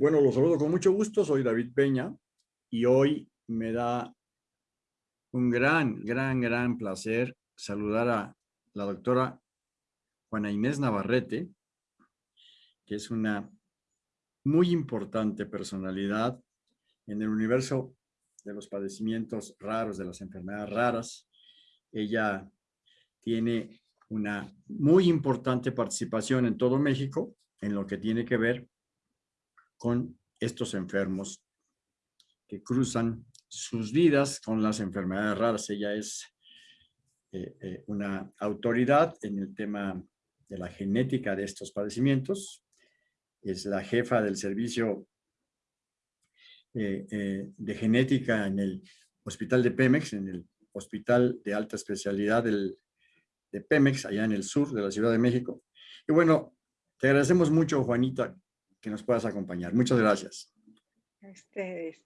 Bueno, los saludo con mucho gusto. Soy David Peña y hoy me da un gran, gran, gran placer saludar a la doctora Juana Inés Navarrete, que es una muy importante personalidad en el universo de los padecimientos raros, de las enfermedades raras. Ella tiene una muy importante participación en todo México en lo que tiene que ver con estos enfermos que cruzan sus vidas con las enfermedades raras. Ella es eh, eh, una autoridad en el tema de la genética de estos padecimientos. Es la jefa del servicio eh, de genética en el hospital de Pemex, en el hospital de alta especialidad del, de Pemex, allá en el sur de la Ciudad de México. Y bueno, te agradecemos mucho, Juanita, que nos puedas acompañar. Muchas gracias. A ustedes.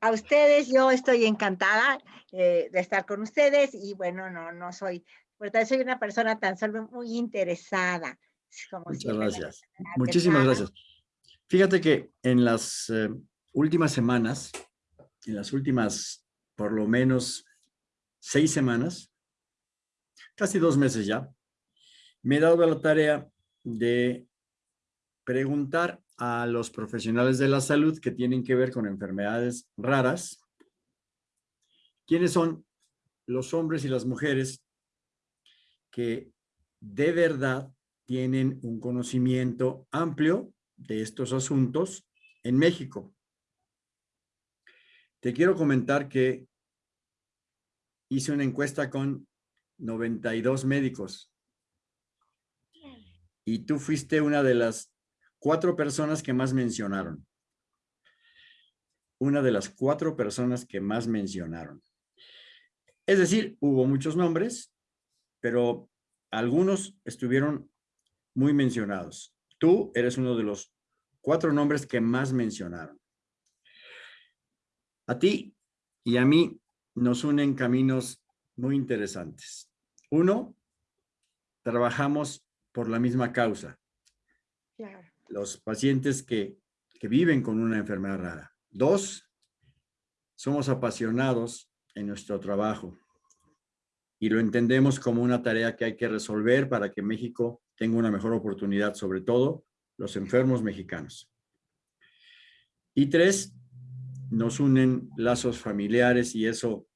A ustedes, yo estoy encantada eh, de estar con ustedes y bueno, no, no soy, porque soy una persona tan solo muy interesada. Muchas gracias. Muchísimas gracias. Fíjate que en las eh, últimas semanas, en las últimas por lo menos seis semanas, casi dos meses ya, me he dado la tarea de preguntar a los profesionales de la salud que tienen que ver con enfermedades raras, quiénes son los hombres y las mujeres que de verdad tienen un conocimiento amplio de estos asuntos en México. Te quiero comentar que hice una encuesta con 92 médicos. Y tú fuiste una de las cuatro personas que más mencionaron. Una de las cuatro personas que más mencionaron. Es decir, hubo muchos nombres, pero algunos estuvieron muy mencionados. Tú eres uno de los cuatro nombres que más mencionaron. A ti y a mí nos unen caminos muy interesantes. Uno, trabajamos por la misma causa. Los pacientes que, que viven con una enfermedad rara. Dos, somos apasionados en nuestro trabajo y lo entendemos como una tarea que hay que resolver para que México tenga una mejor oportunidad, sobre todo los enfermos mexicanos. Y tres, nos unen lazos familiares y eso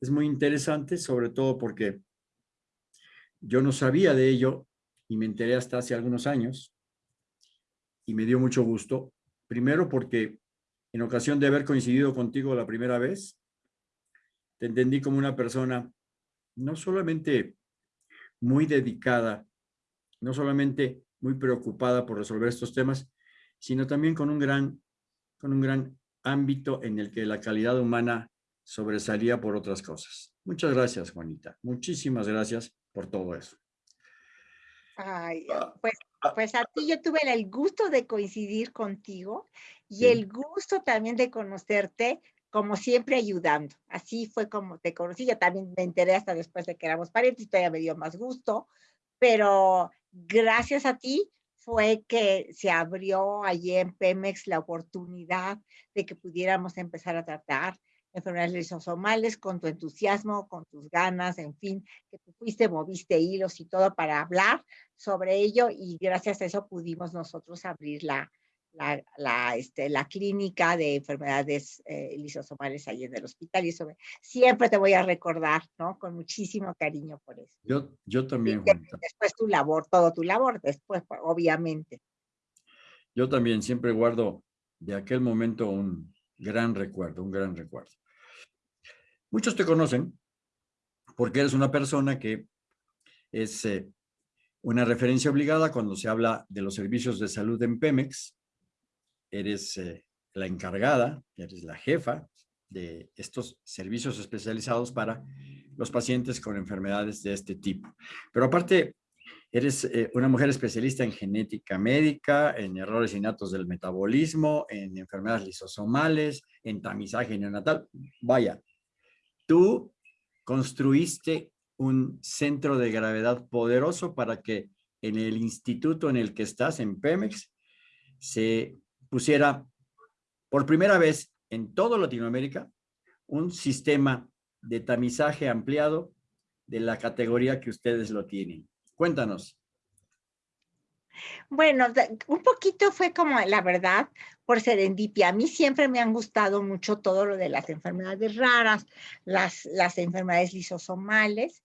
es muy interesante, sobre todo porque yo no sabía de ello y me enteré hasta hace algunos años y me dio mucho gusto. Primero porque en ocasión de haber coincidido contigo la primera vez, te entendí como una persona no solamente muy dedicada, no solamente muy preocupada por resolver estos temas, sino también con un gran, con un gran ámbito en el que la calidad humana sobresalía por otras cosas. Muchas gracias, Juanita. Muchísimas gracias por todo eso. Ay, ah, pues. Pues a ti yo tuve el gusto de coincidir contigo y el gusto también de conocerte, como siempre ayudando. Así fue como te conocí. Yo también me enteré hasta después de que éramos parientes y todavía me dio más gusto, pero gracias a ti fue que se abrió allí en Pemex la oportunidad de que pudiéramos empezar a tratar enfermedades lisosomales con tu entusiasmo, con tus ganas, en fin, que tú fuiste, moviste hilos y todo para hablar sobre ello y gracias a eso pudimos nosotros abrir la, la, la, este, la clínica de enfermedades eh, lisosomales ahí en el hospital y eso siempre te voy a recordar, ¿no? Con muchísimo cariño por eso. Yo, yo también. después tu labor, todo tu labor, después, pues, obviamente. Yo también siempre guardo de aquel momento un gran recuerdo, un gran recuerdo. Muchos te conocen porque eres una persona que es eh, una referencia obligada cuando se habla de los servicios de salud en Pemex, eres eh, la encargada, eres la jefa de estos servicios especializados para los pacientes con enfermedades de este tipo. Pero aparte, eres eh, una mujer especialista en genética médica, en errores innatos del metabolismo, en enfermedades lisosomales, en tamizaje neonatal. Vaya, tú construiste un centro de gravedad poderoso para que en el instituto en el que estás, en Pemex, se pusiera por primera vez en toda Latinoamérica un sistema de tamizaje ampliado de la categoría que ustedes lo tienen. Cuéntanos. Bueno, un poquito fue como la verdad por serendipia. A mí siempre me han gustado mucho todo lo de las enfermedades raras, las, las enfermedades lisosomales,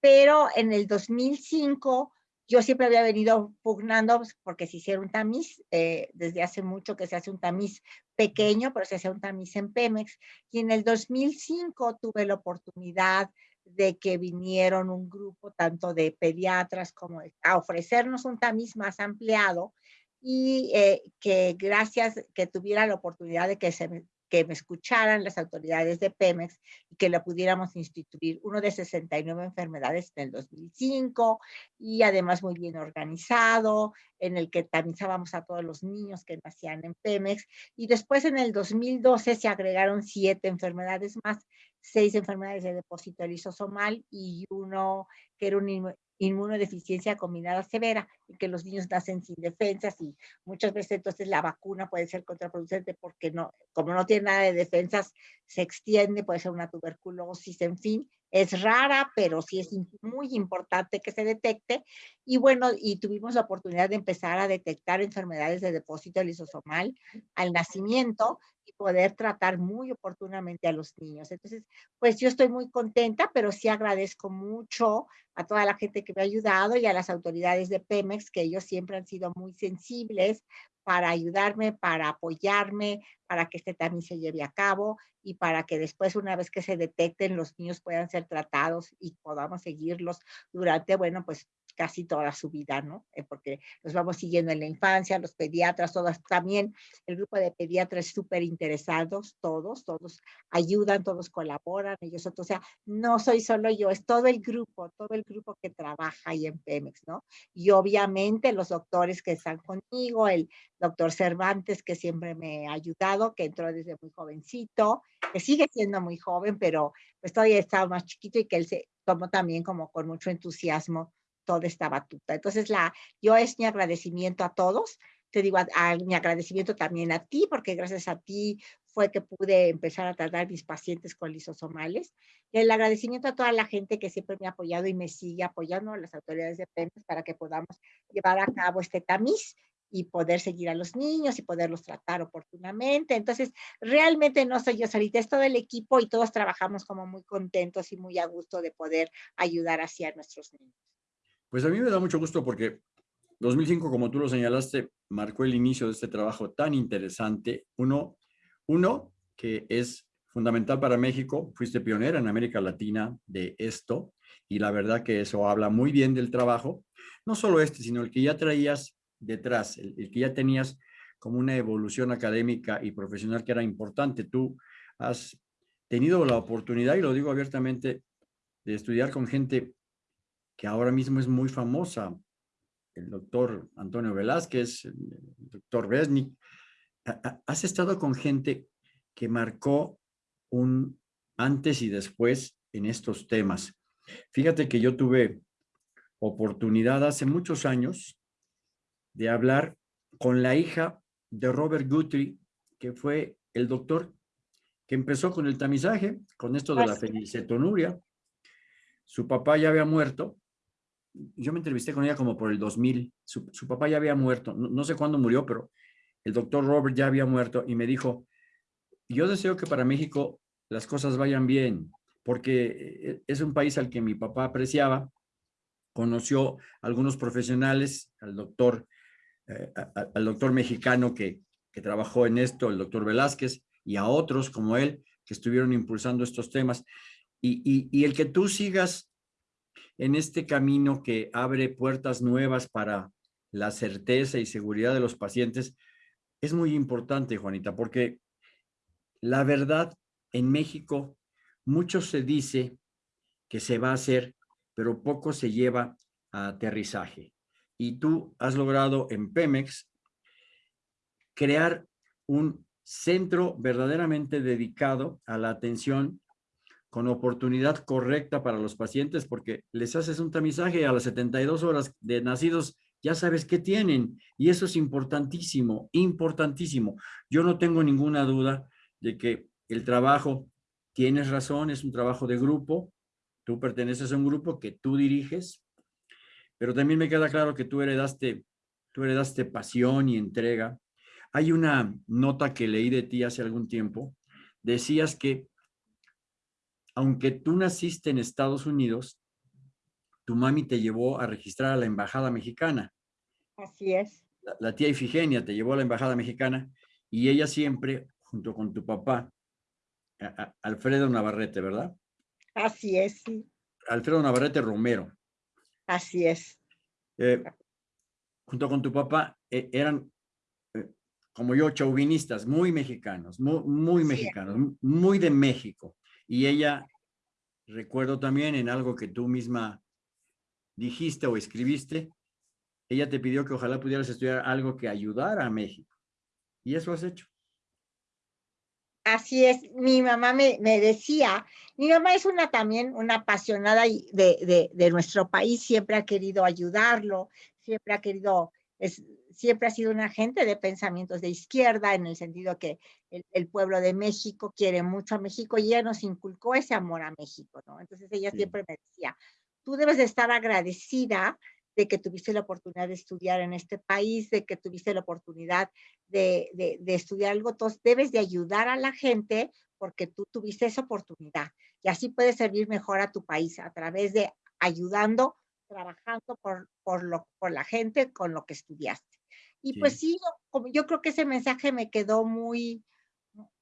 pero en el 2005 yo siempre había venido pugnando porque se hiciera un tamiz, eh, desde hace mucho que se hace un tamiz pequeño, pero se hace un tamiz en Pemex. Y en el 2005 tuve la oportunidad de que vinieron un grupo tanto de pediatras como a ofrecernos un tamiz más ampliado y eh, que gracias que tuviera la oportunidad de que se que me escucharan las autoridades de Pemex y que la pudiéramos instituir. Uno de 69 enfermedades en el 2005 y además muy bien organizado, en el que tamizábamos a todos los niños que nacían en Pemex. Y después en el 2012 se agregaron siete enfermedades más, seis enfermedades de depósito lisosomal y uno que era un inmunodeficiencia combinada severa, y que los niños nacen sin defensas y muchas veces entonces la vacuna puede ser contraproducente porque no, como no tiene nada de defensas, se extiende, puede ser una tuberculosis, en fin, es rara, pero sí es muy importante que se detecte. Y bueno, y tuvimos la oportunidad de empezar a detectar enfermedades de depósito lisosomal al nacimiento y poder tratar muy oportunamente a los niños. Entonces, pues yo estoy muy contenta, pero sí agradezco mucho a toda la gente que me ha ayudado y a las autoridades de Pemex, que ellos siempre han sido muy sensibles para ayudarme, para apoyarme, para que este también se lleve a cabo y para que después, una vez que se detecten, los niños puedan ser tratados y podamos seguirlos durante, bueno, pues casi toda su vida, ¿no? Eh, porque los vamos siguiendo en la infancia, los pediatras, todas, también el grupo de pediatras súper interesados, todos, todos ayudan, todos colaboran, ellos, o sea, no soy solo yo, es todo el grupo, todo el grupo que trabaja ahí en Pemex, ¿no? Y obviamente los doctores que están conmigo, el doctor Cervantes, que siempre me ha ayudado, que entró desde muy jovencito, que sigue siendo muy joven, pero pues todavía está más chiquito y que él se tomó también como con mucho entusiasmo toda esta batuta. Entonces, la, yo es mi agradecimiento a todos, te digo, a, mi agradecimiento también a ti, porque gracias a ti fue que pude empezar a tratar mis pacientes con lisosomales. Y el agradecimiento a toda la gente que siempre me ha apoyado y me sigue apoyando, a las autoridades de PEMES, para que podamos llevar a cabo este tamiz y poder seguir a los niños y poderlos tratar oportunamente. Entonces, realmente no soy yo solita, es todo el equipo y todos trabajamos como muy contentos y muy a gusto de poder ayudar así a nuestros niños. Pues a mí me da mucho gusto porque 2005, como tú lo señalaste, marcó el inicio de este trabajo tan interesante. Uno, uno que es fundamental para México, fuiste pionera en América Latina de esto, y la verdad que eso habla muy bien del trabajo, no solo este, sino el que ya traías detrás, el, el que ya tenías como una evolución académica y profesional que era importante. Tú has tenido la oportunidad, y lo digo abiertamente, de estudiar con gente que ahora mismo es muy famosa, el doctor Antonio Velázquez, el doctor Resnick. Has estado con gente que marcó un antes y después en estos temas. Fíjate que yo tuve oportunidad hace muchos años de hablar con la hija de Robert Guthrie, que fue el doctor que empezó con el tamizaje, con esto de la felicetonuria. Su papá ya había muerto yo me entrevisté con ella como por el 2000, su, papá ya había muerto, no, sé cuándo murió, pero el doctor Robert ya había muerto y me dijo, yo deseo que para México las cosas vayan bien, porque eh, es un país al que mi papá apreciaba, conoció a algunos profesionales, al doctor, eh, al doctor mexicano que, que trabajó en esto, el doctor Velázquez, y a otros como él, que estuvieron impulsando estos temas. Y, y el que tú sigas en este camino que abre puertas nuevas para la certeza y seguridad de los pacientes, es muy importante, Juanita, porque la verdad, en México, mucho se dice que se va a hacer, pero poco se lleva a aterrizaje. Y tú has logrado en Pemex crear un centro verdaderamente dedicado a la atención con oportunidad correcta para los pacientes porque les haces un tamizaje a las 72 horas de nacidos ya sabes qué tienen. Y eso es importantísimo, importantísimo. Yo no tengo ninguna duda de que el trabajo, tienes razón, es un trabajo de grupo, tú perteneces a un grupo que tú diriges, pero también me queda claro que tú heredaste, tú heredaste pasión y entrega. Hay una nota que leí de ti hace algún tiempo, decías que aunque tú naciste en Estados Unidos, tu mami te llevó a registrar a la embajada mexicana. Así es. La, tía Ifigenia te llevó a la embajada mexicana y ella siempre, junto con tu papá, Alfredo Navarrete, ¿verdad? Así es, sí. Alfredo Navarrete Romero. Así es. Eh, junto con tu papá, eh, eran, eh, como yo, chauvinistas, muy mexicanos, muy, muy mexicanos, muy de México. Y ella, recuerdo también en algo que tú misma dijiste o escribiste, ella te pidió que ojalá pudieras estudiar algo que ayudara a México. Y eso has hecho. Así es, mi mamá me, decía, mi mamá es una también una apasionada de, de, nuestro país, siempre ha querido ayudarlo, siempre ha querido, es, siempre ha sido una gente de pensamientos de izquierda, en el sentido que el, pueblo de México quiere mucho a México y ella nos inculcó ese amor a México, ¿no? Entonces ella siempre me decía, tú debes de estar agradecida de que tuviste la oportunidad de estudiar en este país, de que tuviste la oportunidad de, estudiar algo, entonces debes de ayudar a la gente porque tú tuviste esa oportunidad y así puedes servir mejor a tu país a través de ayudando, trabajando por, por, lo, por la gente con lo que estudiaste. Y pues sí, yo, yo creo que ese mensaje me quedó muy,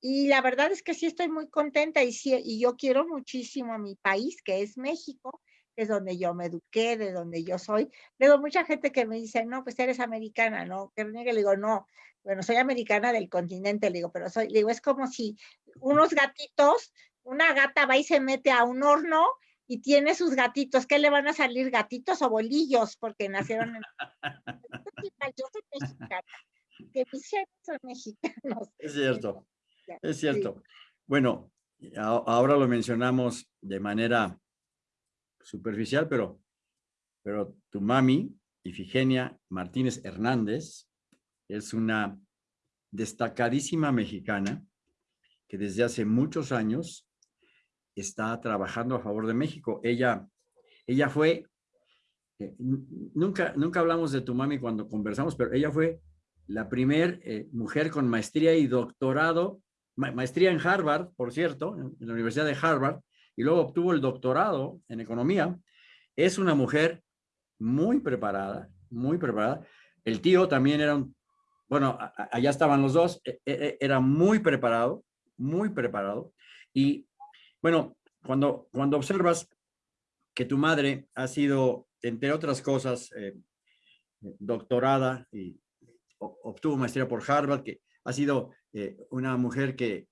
y la verdad es que sí estoy muy contenta y, sí, y yo quiero muchísimo a mi país, que es México, es donde yo me eduqué, de donde yo soy. Luego mucha gente que me dice, no, pues eres americana, ¿no? Que le digo, no, bueno, soy americana del continente, le digo, pero soy, le digo, es como si unos gatitos, una gata va y se mete a un horno y tiene sus gatitos, ¿qué le van a salir gatitos o bolillos? Porque nacieron en... yo soy mexicana, que mis son mexicanos. Es cierto, es cierto. Bueno, ahora lo mencionamos de manera superficial, pero, pero tu mami, Ifigenia Martínez Hernández, es una destacadísima mexicana que desde hace muchos años está trabajando a favor de México. Ella, ella fue, eh, nunca, nunca hablamos de tu mami cuando conversamos, pero ella fue la primer eh, mujer con maestría y doctorado, maestría en Harvard, por cierto, en la Universidad de Harvard, y luego obtuvo el doctorado en economía. Es una mujer muy preparada, muy preparada. El tío también era un, bueno, allá estaban los dos, e, e, e, era muy preparado, muy preparado. Y bueno, cuando, cuando observas que tu madre ha sido, entre otras cosas, eh, doctorada y obtuvo maestría por Harvard, que ha sido eh, una mujer que,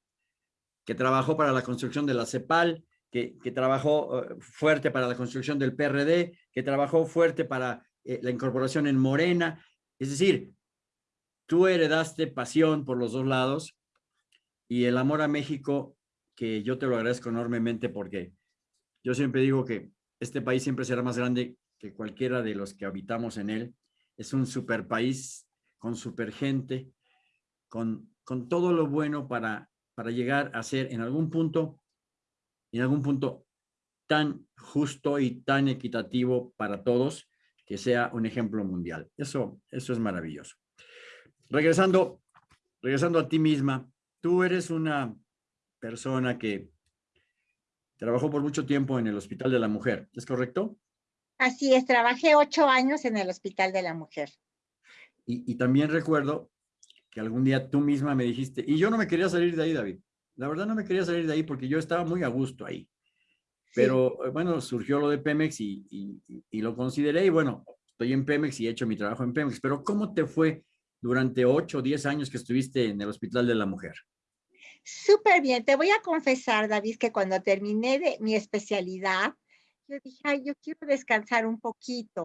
que trabajó para la construcción de la CEPAL, que, trabajó eh, fuerte para la construcción del PRD, que trabajó fuerte para la incorporación en Morena. Es decir, tú heredaste pasión por los dos lados y el amor a México, que yo te lo agradezco enormemente porque yo siempre digo que este país siempre será más grande que cualquiera de los que habitamos en él. Es un super país con super gente, con, con todo lo bueno para, para llegar a ser en algún punto en algún punto tan justo y tan equitativo para todos que sea un ejemplo mundial. Eso, eso es maravilloso. Regresando, regresando a ti misma, tú eres una persona que trabajó por mucho tiempo en el Hospital de la Mujer, ¿es correcto? Así es, trabajé ocho años en el Hospital de la Mujer. Y, y también recuerdo que algún día tú misma me dijiste, y yo no me quería salir de ahí, David. La verdad no me quería salir de ahí porque yo estaba muy a gusto ahí. Pero eh, bueno, surgió lo de Pemex y, y, lo consideré y bueno, estoy en Pemex y he hecho mi trabajo en Pemex. Pero ¿cómo te fue durante 8 o 10 años que estuviste en el Hospital de la Mujer? Súper bien. Te voy a confesar, David, que cuando terminé de mi especialidad, yo dije, ay, yo quiero descansar un poquito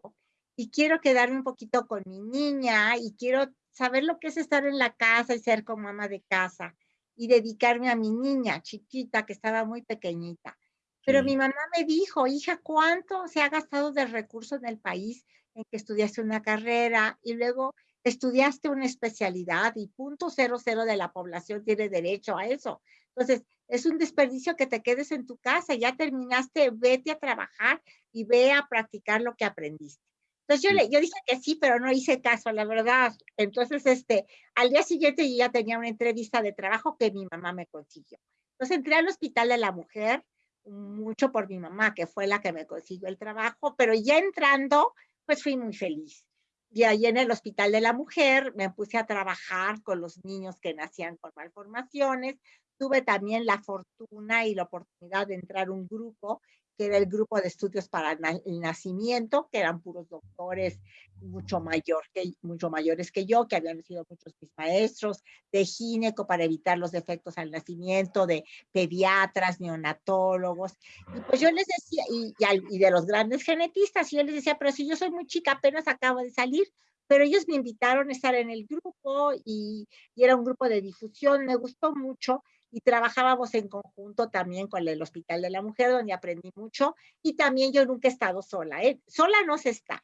y quiero quedarme un poquito con mi niña y quiero saber lo que es estar en la casa y ser como ama de casa y dedicarme a mi niña chiquita que estaba muy pequeñita. Pero mi mamá me dijo, hija, ¿cuánto se ha gastado de recursos en el país en que estudiaste una carrera y luego estudiaste una especialidad y punto cero cero de la población tiene derecho a eso. Entonces, es un desperdicio que te quedes en tu casa, ya terminaste, vete a trabajar y ve a practicar lo que aprendiste. Entonces yo, le, yo dije que sí, pero no hice caso, la verdad. Entonces, este, al día siguiente yo ya tenía una entrevista de trabajo que mi mamá me consiguió. Entonces entré al hospital de la mujer, mucho por mi mamá, que fue la que me consiguió el trabajo, pero ya entrando, pues fui muy feliz. Y ahí en el Hospital de la Mujer me puse a trabajar con los niños que nacían con malformaciones. Tuve también la fortuna y la oportunidad de entrar a un grupo que era el grupo de estudios para el nacimiento, que eran puros doctores mucho, mayor que, mucho mayores que yo, que habían sido muchos mis maestros, de gineco para evitar los defectos al nacimiento, de pediatras, neonatólogos. Y pues yo les decía, y, y de los grandes genetistas, y yo les decía, pero si yo soy muy chica, apenas acabo de salir, pero ellos me invitaron a estar en el grupo y, y, era un grupo de difusión, me gustó mucho y trabajábamos en conjunto también con el Hospital de la Mujer, donde aprendí mucho y también yo nunca he estado sola, ¿eh? sola no se está.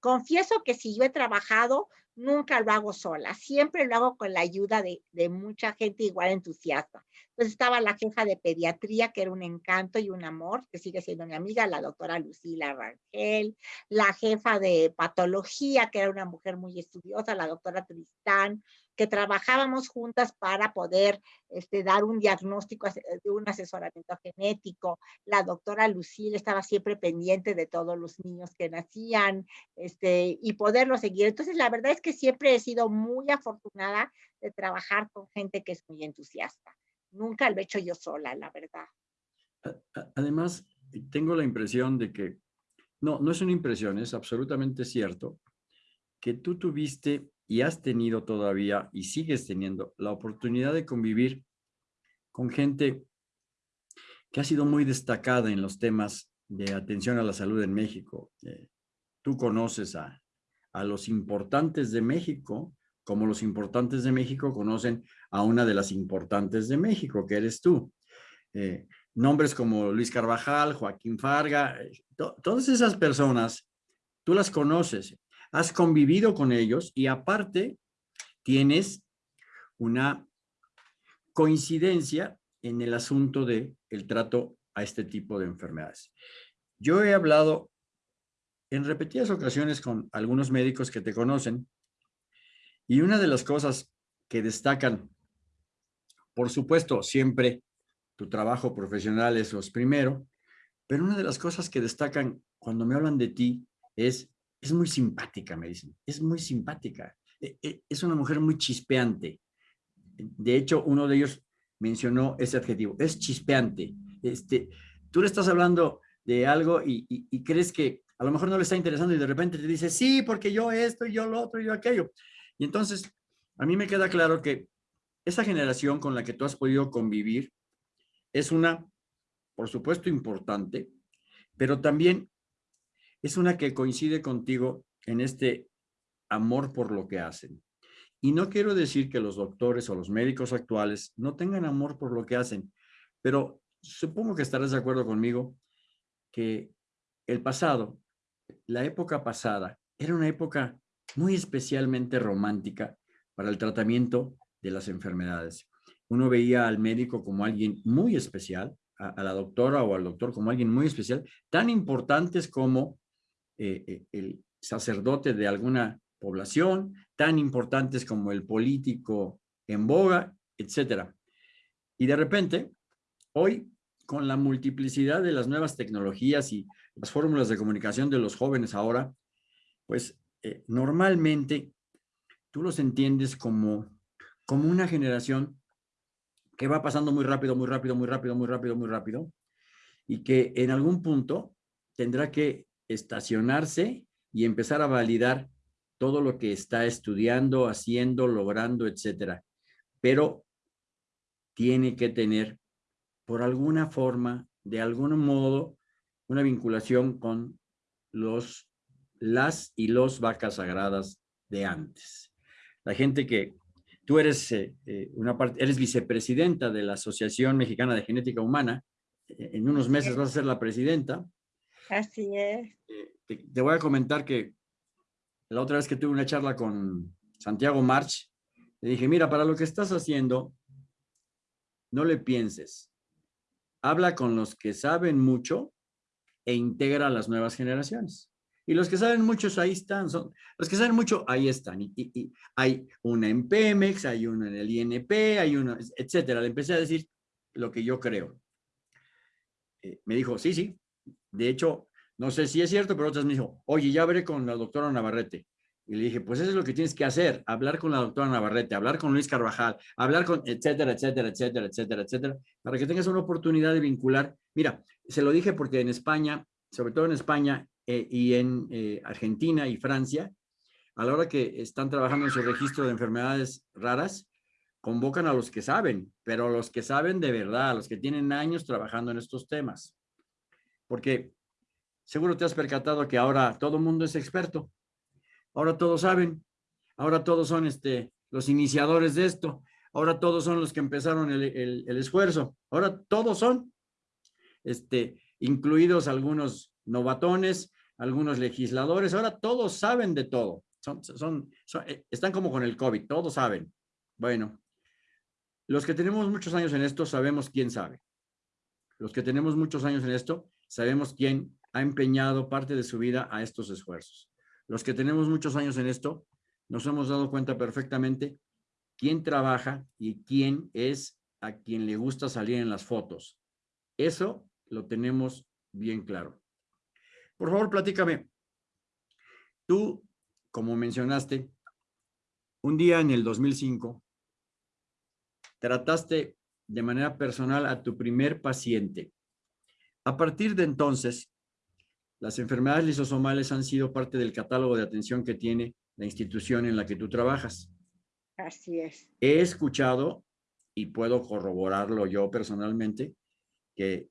Confieso que si yo he trabajado, nunca lo hago sola, siempre lo hago con la ayuda de, de mucha gente igual entusiasta. Entonces estaba la jefa de pediatría, que era un encanto y un amor, que sigue siendo mi amiga, la doctora Lucila Rangel, la jefa de patología, que era una mujer muy estudiosa, la doctora Tristán, que trabajábamos juntas para poder este, dar un diagnóstico de un asesoramiento genético. La doctora Lucille estaba siempre pendiente de todos los niños que nacían este, y poderlo seguir. Entonces, la verdad es que siempre he sido muy afortunada de trabajar con gente que es muy entusiasta. Nunca lo he hecho yo sola, la verdad. Además, tengo la impresión de que, no, no es una impresión, es absolutamente cierto, que tú tuviste y has tenido todavía y sigues teniendo la oportunidad de convivir con gente que ha sido muy destacada en los temas de atención a la salud en México. Eh, tú conoces a, a los importantes de México, como los importantes de México conocen a una de las importantes de México, que eres tú. Eh, nombres como Luis Carvajal, Joaquín Farga, eh, todas esas personas, tú las conoces has convivido con ellos y aparte tienes una coincidencia en el asunto de el trato a este tipo de enfermedades. Yo he hablado en repetidas ocasiones con algunos médicos que te conocen y una de las cosas que destacan, por supuesto, siempre tu trabajo profesional es los primero, pero una de las cosas que destacan cuando me hablan de ti es es muy simpática, me dicen, es muy simpática. E, e, es una mujer muy chispeante. De hecho, uno de ellos mencionó ese adjetivo, es chispeante. Este, tú le estás hablando de algo y, crees que a lo mejor no le está interesando y de repente te dice, sí, porque yo esto, yo lo otro, yo aquello. Y entonces, a mí me queda claro que esa generación con la que tú has podido convivir es una, por supuesto, importante, pero también es una que coincide contigo en este amor por lo que hacen. Y no quiero decir que los doctores o los médicos actuales no tengan amor por lo que hacen, pero supongo que estarás de acuerdo conmigo que el pasado, la época pasada, era una época muy especialmente romántica para el tratamiento de las enfermedades. Uno veía al médico como alguien muy especial, a, la doctora o al doctor como alguien muy especial, tan importantes como eh, eh, el sacerdote de alguna población, tan importantes como el político en boga, etcétera. Y de repente, hoy, con la multiplicidad de las nuevas tecnologías y las fórmulas de comunicación de los jóvenes ahora, pues eh, normalmente tú los entiendes como, como una generación que va pasando muy rápido, muy rápido, muy rápido, muy rápido, muy rápido, y que en algún punto tendrá que estacionarse y empezar a validar todo lo que está estudiando, haciendo, logrando, etcétera. Pero tiene que tener, por alguna forma, de algún modo, una vinculación con los, las y los vacas sagradas de antes. La gente que tú eres eh, eh, una parte, eres vicepresidenta de la Asociación Mexicana de Genética Humana, eh, en unos meses vas a ser la presidenta, Así es. Eh, te, voy a comentar que la otra vez que tuve una charla con Santiago March, le dije, mira, para lo que estás haciendo, no le pienses. Habla con los que saben mucho e integra a las nuevas generaciones. Y los que saben muchos ahí están, son, los que saben mucho ahí están. Y, hay una en Pemex, hay uno en el INP, hay uno, etcétera. Le empecé a decir lo que yo creo. Eh, me dijo, sí, sí. De hecho, no sé si es cierto, pero otras me dijo, oye, ya veré con la doctora Navarrete. Y le dije, pues eso es lo que tienes que hacer, hablar con la doctora Navarrete, hablar con Luis Carvajal, hablar con, etcétera, etcétera, etcétera, etcétera, etcétera, para que tengas una oportunidad de vincular. Mira, se lo dije porque en España, sobre todo en España eh, y en eh, Argentina y Francia, a la hora que están trabajando en su registro de enfermedades raras, convocan a los que saben, pero a los que saben de verdad, a los que tienen años trabajando en estos temas. Porque seguro te has percatado que ahora todo el mundo es experto. Ahora todos saben. Ahora todos son este, los iniciadores de esto. Ahora todos son los que empezaron el, el, esfuerzo. Ahora todos son, este, incluidos algunos novatones, algunos legisladores. Ahora todos saben de todo. Son, son, eh, están como con el COVID, todos saben. Bueno, los que tenemos muchos años en esto sabemos quién sabe. Los que tenemos muchos años en esto sabemos quién ha empeñado parte de su vida a estos esfuerzos. Los que tenemos muchos años en esto, nos hemos dado cuenta perfectamente quién trabaja y quién es a quien le gusta salir en las fotos. Eso lo tenemos bien claro. Por favor, platícame. Tú, como mencionaste, un día en el 2005, trataste de manera personal a tu primer paciente. A partir de entonces, las enfermedades lisosomales han sido parte del catálogo de atención que tiene la institución en la que tú trabajas. Así es. He escuchado, y puedo corroborarlo yo personalmente, que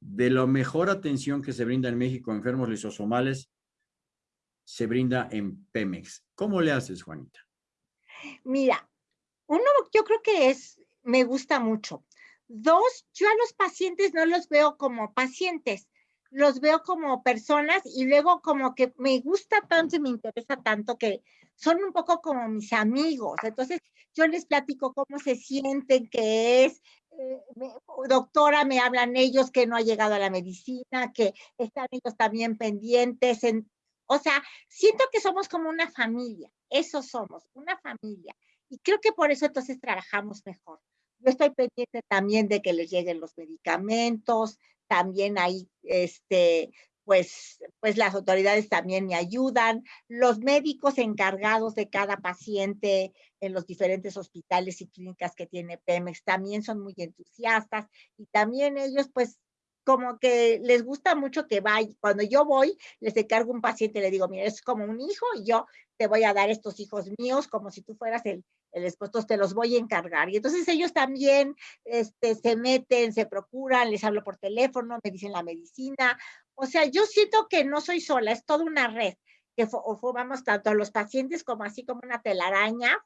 de la mejor atención que se brinda en México a enfermos lisosomales, se brinda en Pemex. ¿Cómo le haces, Juanita? Mira, uno, yo creo que es, me gusta mucho. Dos, yo a los pacientes no los veo como pacientes, los veo como personas y luego como que me gusta tanto y me interesa tanto que son un poco como mis amigos. Entonces yo les platico cómo se sienten, qué es. Eh, doctora, me hablan ellos que no ha llegado a la medicina, que están ellos también pendientes. En, o sea, siento que somos como una familia. Eso somos, una familia. Y creo que por eso entonces trabajamos mejor. Yo estoy pendiente también de que les lleguen los medicamentos, también hay, este, pues, pues las autoridades también me ayudan, los médicos encargados de cada paciente en los diferentes hospitales y clínicas que tiene Pemex también son muy entusiastas y también ellos pues como que les gusta mucho que vaya, cuando yo voy, les encargo un paciente, le digo, mira, es como un hijo y yo te voy a dar estos hijos míos como si tú fueras el, el esposo, te los voy a encargar. Y entonces ellos también este, se meten, se procuran, les hablo por teléfono, me dicen la medicina. O sea, yo siento que no soy sola, es toda una red que formamos tanto a los pacientes como así como una telaraña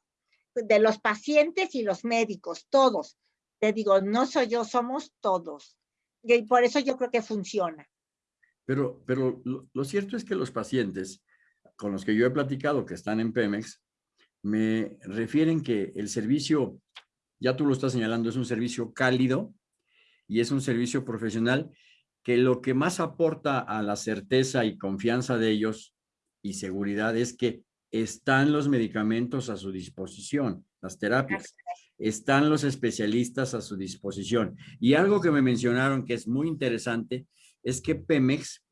de los pacientes y los médicos, todos. Te digo, no soy yo, somos todos. Y por eso yo creo que funciona. Pero, pero lo, lo cierto es que los pacientes con los que yo he platicado que están en Pemex, me refieren que el servicio, ya tú lo estás señalando, es un servicio cálido y es un servicio profesional que lo que más aporta a la certeza y confianza de ellos y seguridad es que están los medicamentos a su disposición, las terapias, están los especialistas a su disposición. Y algo que me mencionaron que es muy interesante es que Pemex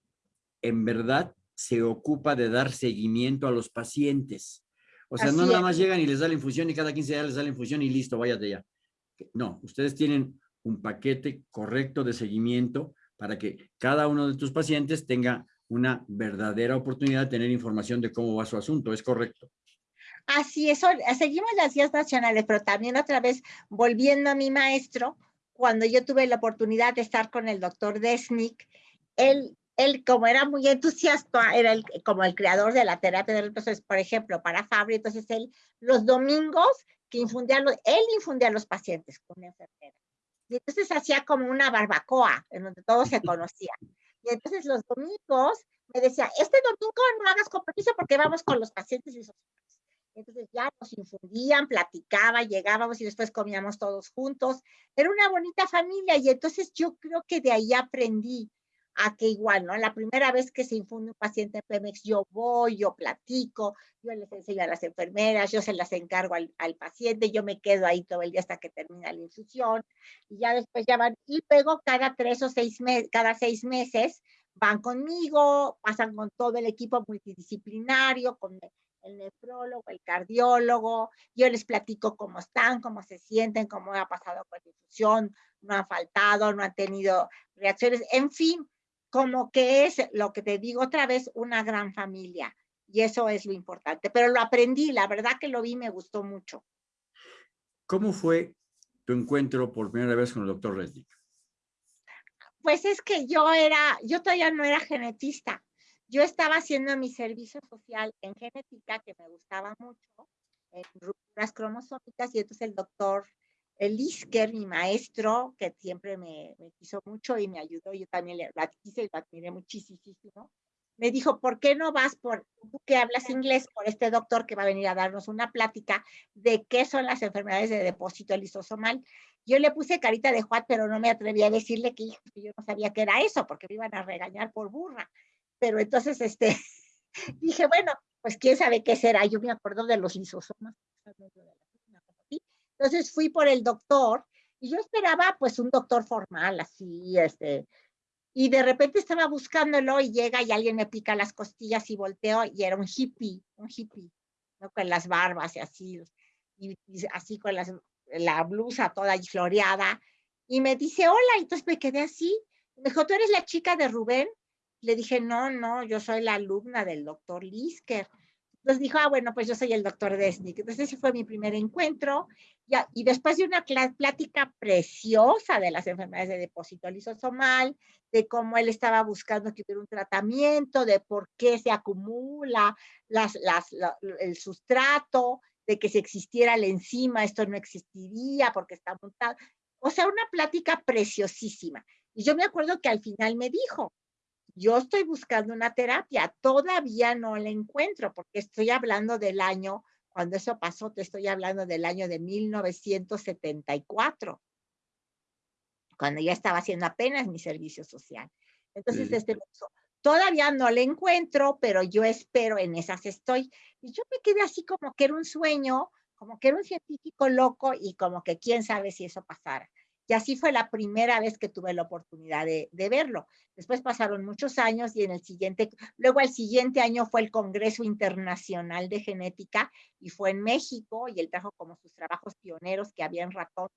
en verdad se ocupa de dar seguimiento a los pacientes. O sea, no nada más llegan y les da la infusión y cada 15 días les da la infusión y listo, váyate ya. No, ustedes tienen un paquete correcto de seguimiento para que cada uno de tus pacientes tenga una verdadera oportunidad de tener información de cómo va su asunto. ¿Es correcto? Así es, seguimos las guías nacionales, pero también otra vez volviendo a mi maestro, cuando yo tuve la oportunidad de estar con el doctor Desnik, él él como era muy entusiasta, era el, como el creador de la terapia de reemplazo, por ejemplo, para Fabri, entonces él los domingos que infundía, él infundía a los pacientes con enfermera. Y entonces hacía como una barbacoa en donde todos se conocían. Y entonces los domingos me decía, este domingo no hagas compromiso porque vamos con los pacientes y Entonces ya nos infundían, platicaba, llegábamos y después comíamos todos juntos. Era una bonita familia y entonces yo creo que de ahí aprendí a que igual, ¿no? La primera vez que se infunde un paciente en Pemex, yo voy, yo platico, yo les enseño a las enfermeras, yo se las encargo al, al paciente, yo me quedo ahí todo el día hasta que termina la infusión, y ya después ya van, y luego cada tres o seis meses, cada seis meses, van conmigo, pasan con todo el equipo multidisciplinario, con el nefrólogo, el cardiólogo, yo les platico cómo están, cómo se sienten, cómo ha pasado con la infusión, no han faltado, no han tenido reacciones, en fin, como que es lo que te digo otra vez, una gran familia. Y eso es lo importante. Pero lo aprendí, la verdad que lo vi, me gustó mucho. ¿Cómo fue tu encuentro por primera vez con el doctor Resnick? Pues es que yo era, yo todavía no era genetista. Yo estaba haciendo mi servicio social en genética, que me gustaba mucho, en rupturas cromosómicas, y entonces el doctor el Isker, mi maestro, que siempre me, quiso mucho y me ayudó, yo también le, quise y lo admiré muchísimo, me dijo, ¿por qué no vas por, tú que hablas inglés, por este doctor que va a venir a darnos una plática de qué son las enfermedades de depósito lisosomal? Yo le puse carita de Juan, pero no me atreví a decirle que, que yo no sabía qué era eso, porque me iban a regañar por burra. Pero entonces, este, dije, bueno, pues quién sabe qué será. Yo me acuerdo de los lisosomas. Entonces fui por el doctor y yo esperaba pues un doctor formal, así, este, y de repente estaba buscándolo y llega y alguien me pica las costillas y volteo y era un hippie, un hippie, ¿no? con las barbas y así, y, así con las, la blusa toda floreada. Y me dice, hola, y entonces me quedé así. Me dijo, ¿tú eres la chica de Rubén? Le dije, no, no, yo soy la alumna del doctor Lisker. Entonces dijo, ah, bueno, pues yo soy el doctor Desnick. Entonces ese fue mi primer encuentro. Ya, y después de una plática preciosa de las enfermedades de depósito lisosomal, de cómo él estaba buscando que hubiera un tratamiento, de por qué se acumula las, las, el sustrato, de que si existiera la enzima esto no existiría porque está montado. O sea, una plática preciosísima. Y yo me acuerdo que al final me dijo, yo estoy buscando una terapia, todavía no la encuentro porque estoy hablando del año, cuando eso pasó, te estoy hablando del año de 1974, cuando ya estaba haciendo apenas mi servicio social. Entonces, este, todavía no la encuentro, pero yo espero, en esas estoy. Y yo me quedé así como que era un sueño, como que era un científico loco y como que quién sabe si eso pasara. Y así fue la primera vez que tuve la oportunidad de, verlo. Después pasaron muchos años y en el siguiente, luego el siguiente año fue el Congreso Internacional de Genética y fue en México y él trajo como sus trabajos pioneros que había en ratón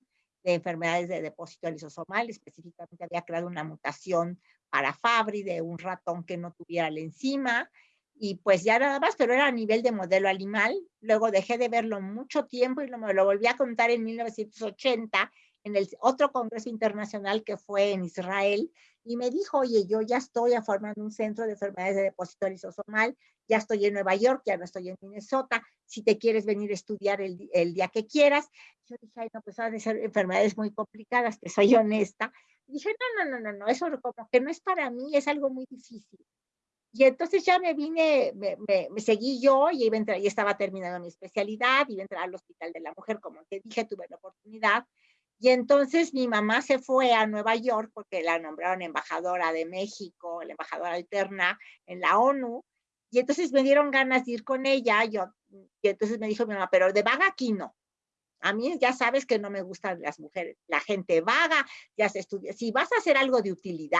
de enfermedades de depósito lisosomal, específicamente había creado una mutación para Fabry de un ratón que no tuviera la enzima y pues ya nada más, pero era a nivel de modelo animal. Luego dejé de verlo mucho tiempo y lo, me lo volví a contar en 1980 en el otro congreso internacional que fue en Israel y me dijo, oye, yo ya estoy formando un centro de enfermedades de depósito lisosomal, ya estoy en Nueva York, ya no estoy en Minnesota, si te quieres venir a estudiar el, el día que quieras. Yo dije, ay, no, pues van a ser enfermedades muy complicadas, que soy honesta. Y dije, no, no, no, no, no, eso como que no es para mí, es algo muy difícil. Y entonces ya me vine, me, me, seguí yo y iba a entrar, y estaba terminando mi especialidad, iba a entrar al Hospital de la Mujer, como te dije, tuve la oportunidad. Y entonces mi mamá se fue a Nueva York porque la nombraron embajadora de México, la embajadora alterna en la ONU. Y entonces me dieron ganas de ir con ella. Yo, y entonces me dijo mi mamá, pero de vaga aquí no. A mí ya sabes que no me gustan las mujeres, la gente vaga, ya se estudia. Si vas a hacer algo de utilidad,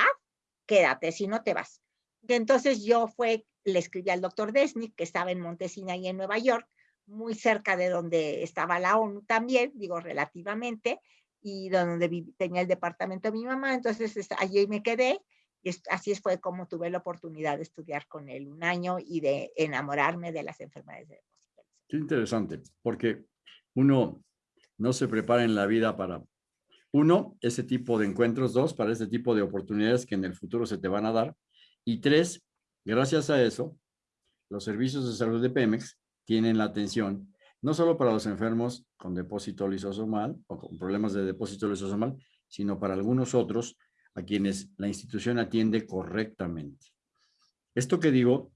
quédate, si no te vas. Y entonces yo fue, le escribí al doctor Desnick, que estaba en Montesina y en Nueva York, muy cerca de donde estaba la ONU también, digo relativamente, y donde tenía el departamento de mi mamá, entonces allí me quedé y así fue como tuve la oportunidad de estudiar con él un año y de enamorarme de las enfermedades de. Qué interesante, porque uno no se prepara en la vida para, uno, ese tipo de encuentros, dos, para ese tipo de oportunidades que en el futuro se te van a dar, y tres, gracias a eso, los servicios de salud de Pemex tienen la atención no solo para los enfermos con depósito lisosomal o con problemas de depósito lisosomal, sino para algunos otros a quienes la institución atiende correctamente. Esto que digo,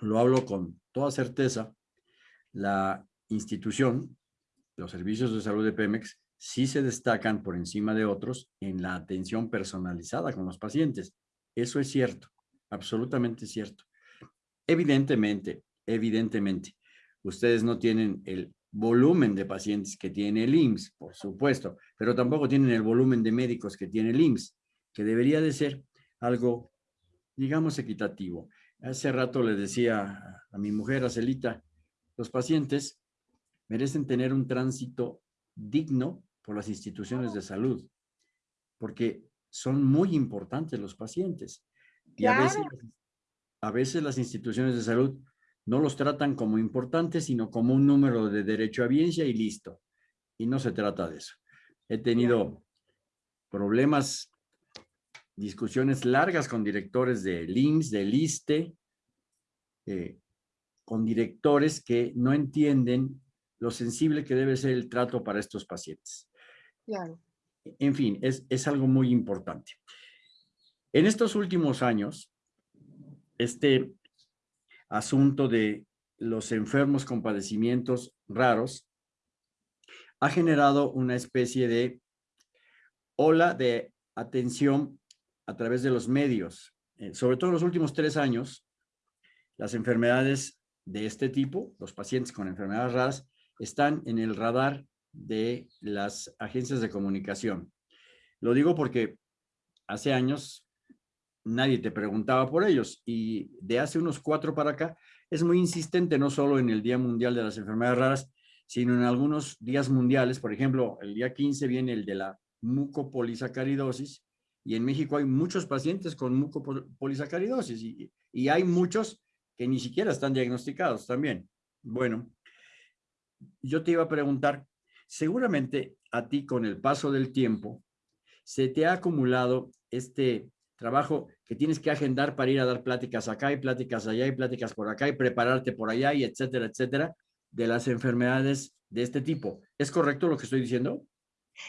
lo hablo con toda certeza, la institución, los servicios de salud de Pemex, sí se destacan por encima de otros en la atención personalizada con los pacientes. Eso es cierto, absolutamente cierto. Evidentemente, evidentemente, ustedes no tienen el volumen de pacientes que tiene el IMSS, por supuesto, pero tampoco tienen el volumen de médicos que tiene el IMSS, que debería de ser algo, digamos, equitativo. Hace rato le decía a mi mujer, a Celita, los pacientes merecen tener un tránsito digno por las instituciones de salud, porque son muy importantes los pacientes. Y a, veces, a veces las instituciones de salud no los tratan como importantes, sino como un número de derecho a biencia y listo. Y no se trata de eso. He tenido problemas, discusiones largas con directores de LIMS, de LISTE, eh, con directores que no entienden lo sensible que debe ser el trato para estos pacientes. En fin, es, es algo muy importante. En estos últimos años, este asunto de los enfermos con padecimientos raros ha generado una especie de ola de atención a través de los medios. Eh, sobre todo en los últimos tres años, las enfermedades de este tipo, los pacientes con enfermedades raras, están en el radar de las agencias de comunicación. Lo digo porque hace años nadie te preguntaba por ellos y de hace unos cuatro para acá es muy insistente no solo en el Día Mundial de las Enfermedades Raras, sino en algunos días mundiales. Por ejemplo, el día 15 viene el de la mucopolisacaridosis y en México hay muchos pacientes con mucopolisacaridosis y, y hay muchos que ni siquiera están diagnosticados también. Bueno, yo te iba a preguntar, seguramente a ti con el paso del tiempo se te ha acumulado este trabajo que tienes que agendar para ir a dar pláticas acá y pláticas allá y pláticas por acá y prepararte por allá y etcétera, etcétera, de las enfermedades de este tipo. ¿Es correcto lo que estoy diciendo?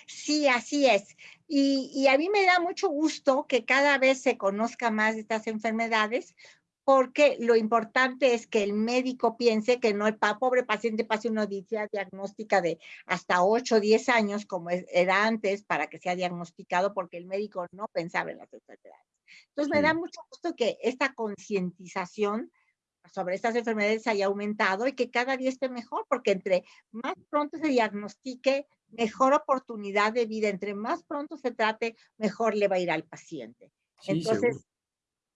Sí, así es. Y, y, a mí me da mucho gusto que cada vez se conozca más de estas enfermedades, porque lo importante es que el médico piense que no el pobre paciente pase una odisea diagnóstica de hasta 8 o 10 años, como era antes, para que sea diagnosticado, porque el médico no pensaba en las enfermedades. Entonces, me da mucho gusto que esta concientización sobre estas enfermedades haya aumentado y que cada día esté mejor, porque entre más pronto se diagnostique, mejor oportunidad de vida, entre más pronto se trate, mejor le va a ir al paciente. Entonces,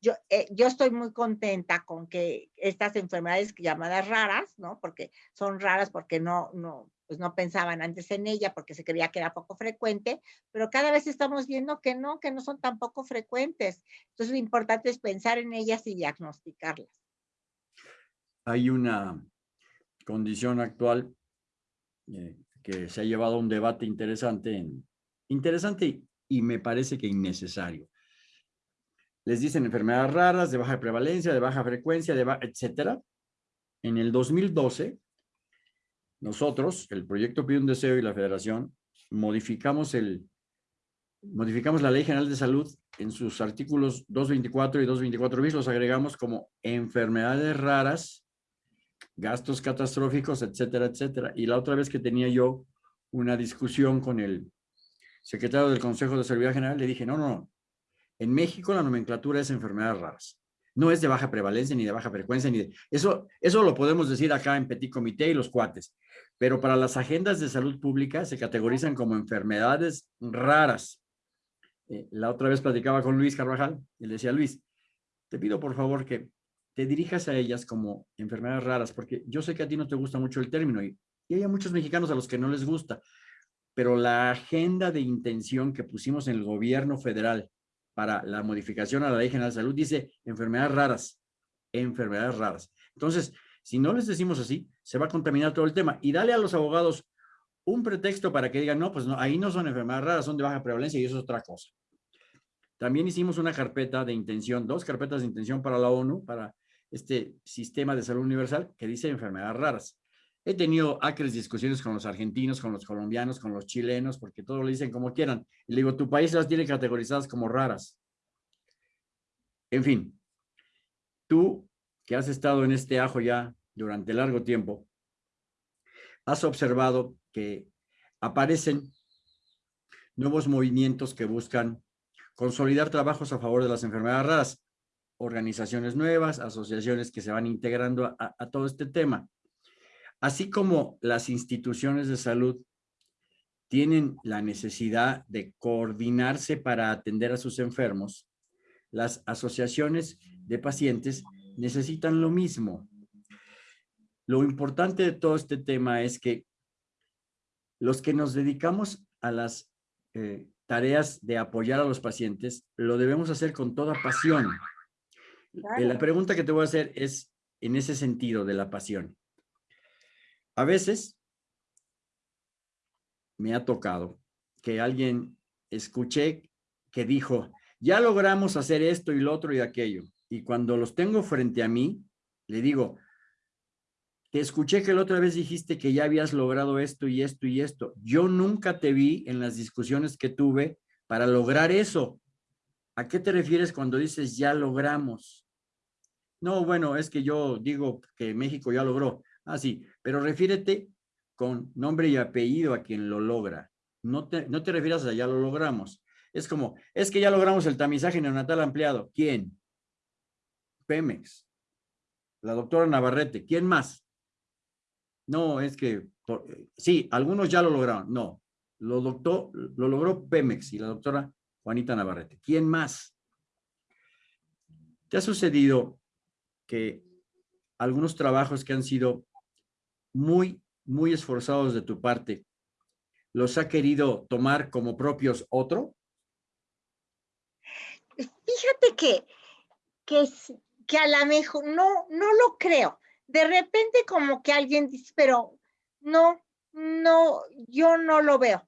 yo, eh, yo estoy muy contenta con que estas enfermedades llamadas raras, ¿no? Porque son raras porque no, no, pues no pensaban antes en ella porque se creía que era poco frecuente, pero cada vez estamos viendo que no, que no son tan poco frecuentes. Entonces lo importante es pensar en ellas y diagnosticarlas. Hay una condición actual eh, que se ha llevado a un debate interesante, interesante y me parece que innecesario les dicen enfermedades raras, de baja prevalencia, de baja frecuencia, de etcétera. En el 2012, nosotros, el proyecto Pide un Deseo y la Federación, modificamos, el, modificamos la Ley General de Salud en sus artículos 224 y 224 bis, los agregamos como enfermedades raras, gastos catastróficos, etcétera, etcétera. Y la otra vez que tenía yo una discusión con el secretario del Consejo de Seguridad General, le dije, no, no, no, en México la nomenclatura es enfermedades raras. No es de baja prevalencia ni de baja frecuencia. ni de, eso, eso lo podemos decir acá en Petit Comité y los cuates. Pero para las agendas de salud pública se categorizan como enfermedades raras. Eh, la otra vez platicaba con Luis Carvajal y le decía, Luis, te pido por favor que te dirijas a ellas como enfermedades raras, porque yo sé que a ti no te gusta mucho el término y, y hay muchos mexicanos a los que no les gusta, pero la agenda de intención que pusimos en el gobierno federal para la modificación a la Ley General de Salud dice enfermedades raras, enfermedades raras. Entonces, si no les decimos así, se va a contaminar todo el tema. Y dale a los abogados un pretexto para que digan, no, pues no, ahí no son enfermedades raras, son de baja prevalencia y eso es otra cosa. También hicimos una carpeta de intención, dos carpetas de intención para la ONU, para este sistema de salud universal que dice enfermedades raras. He tenido acres discusiones con los argentinos, con los colombianos, con los chilenos, porque todos lo dicen como quieran. Y le digo, tu país las tiene categorizadas como raras. En fin, tú que has estado en este ajo ya durante largo tiempo, has observado que aparecen nuevos movimientos que buscan consolidar trabajos a favor de las enfermedades raras, organizaciones nuevas, asociaciones que se van integrando a, todo este tema. Así como las instituciones de salud tienen la necesidad de coordinarse para atender a sus enfermos, las asociaciones de pacientes necesitan lo mismo. Lo importante de todo este tema es que los que nos dedicamos a las eh, tareas de apoyar a los pacientes, lo debemos hacer con toda pasión. La pregunta que te voy a hacer es en ese sentido de la pasión. A veces me ha tocado que alguien escuché que dijo, ya logramos hacer esto y lo otro y aquello. Y cuando los tengo frente a mí, le digo, te escuché que la otra vez dijiste que ya habías logrado esto y esto y esto. Yo nunca te vi en las discusiones que tuve para lograr eso. ¿A qué te refieres cuando dices ya logramos? No, bueno, es que yo digo que México ya logró. Ah, sí, pero refiérete con nombre y apellido a quien lo logra. No te, no te refieras a ya lo logramos. Es como, es que ya logramos el tamizaje neonatal ampliado. ¿Quién? Pemex. La doctora Navarrete. ¿Quién más? No, es que, sí, algunos ya lo lograron. No, lo, doctor, lo logró Pemex y la doctora Juanita Navarrete. ¿Quién más? ¿Te ha sucedido que algunos trabajos que han sido muy, muy esforzados de tu parte, los ha querido tomar como propios otro? Fíjate que, que, que a lo mejor no, no lo creo. De repente como que alguien dice, pero no, no, yo no lo veo.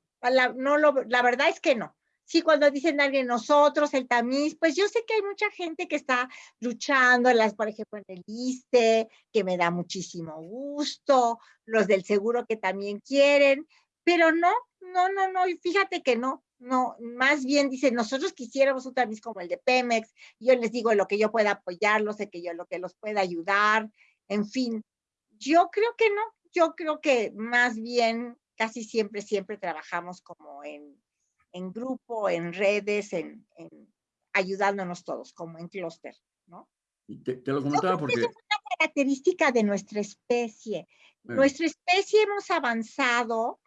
No lo, la verdad es que no. Sí, cuando dicen alguien nosotros, el tamiz, pues yo sé que hay mucha gente que está luchando, las, por ejemplo, en el ISTE, que me da muchísimo gusto, los del seguro que también quieren, pero no, no, no, no, y fíjate que no, no, más bien dicen, nosotros quisiéramos un tamiz como el de Pemex, yo les digo lo que yo pueda apoyarlos, sé que yo lo que los pueda ayudar, en fin, yo creo que no, yo creo que más bien casi siempre, siempre trabajamos como en, en grupo, en redes, en, ayudándonos todos, como en clúster, ¿no? Te, lo comentaba porque... Es una característica de nuestra especie. Nuestra especie hemos avanzado.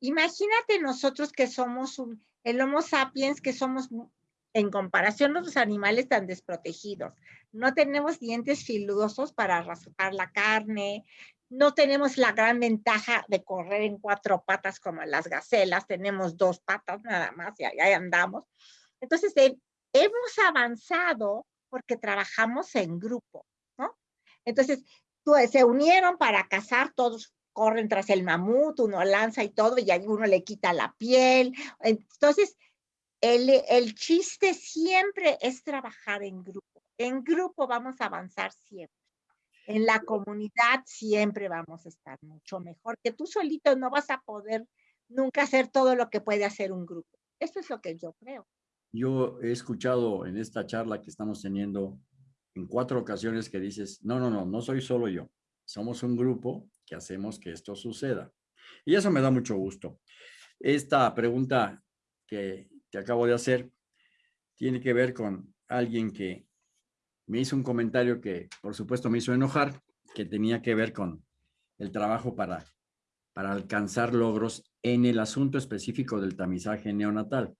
Imagínate nosotros que somos un, el Homo sapiens, que somos en comparación a los animales tan desprotegidos. No tenemos dientes filudosos para raspar la carne, no tenemos la gran ventaja de correr en cuatro patas como las gacelas, tenemos dos patas nada más y ahí andamos. Entonces, hemos avanzado porque trabajamos en grupo, ¿no? Entonces, se unieron para cazar, todos corren tras el mamut, uno lanza y todo, y uno le quita la piel. Entonces, el, el chiste siempre es trabajar en grupo. En grupo vamos a avanzar siempre en la comunidad siempre vamos a estar mucho mejor, que tú solito no vas a poder nunca hacer todo lo que puede hacer un grupo. Eso es lo que yo creo. Yo he escuchado en esta charla que estamos teniendo en cuatro ocasiones que dices, no, no, no, no soy solo yo. Somos un grupo que hacemos que esto suceda. Y eso me da mucho gusto. Esta pregunta que te acabo de hacer tiene que ver con alguien que me hizo un comentario que por supuesto me hizo enojar, que tenía que ver con el trabajo para, para alcanzar logros en el asunto específico del tamizaje neonatal.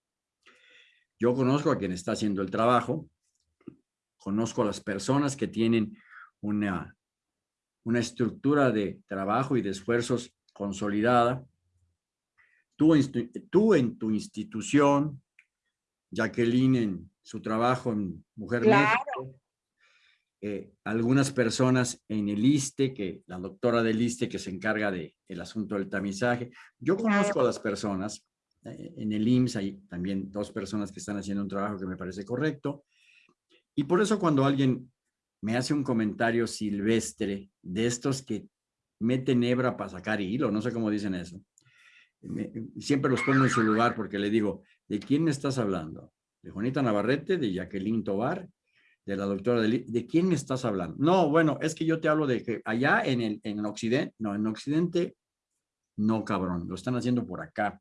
Yo conozco a quien está haciendo el trabajo, conozco a las personas que tienen una, una estructura de trabajo y de esfuerzos consolidada. Tú, tú en tu institución, Jacqueline en su trabajo en Mujer México, eh, algunas personas en el ISTE, que la doctora del ISTE que se encarga del el asunto del tamizaje. Yo conozco a las personas, eh, en el IMSS hay también dos personas que están haciendo un trabajo que me parece correcto. Y por eso cuando alguien me hace un comentario silvestre de estos que mete nebra para sacar hilo, no sé cómo dicen eso. siempre los pongo en su lugar porque le digo, ¿de quién estás hablando? ¿De Juanita Navarrete, de Jacqueline Tobar, de la doctora de, ¿de quién me estás hablando? No, bueno, es que yo te hablo de que allá en el en Occidente, no, en Occidente, no cabrón, lo están haciendo por acá.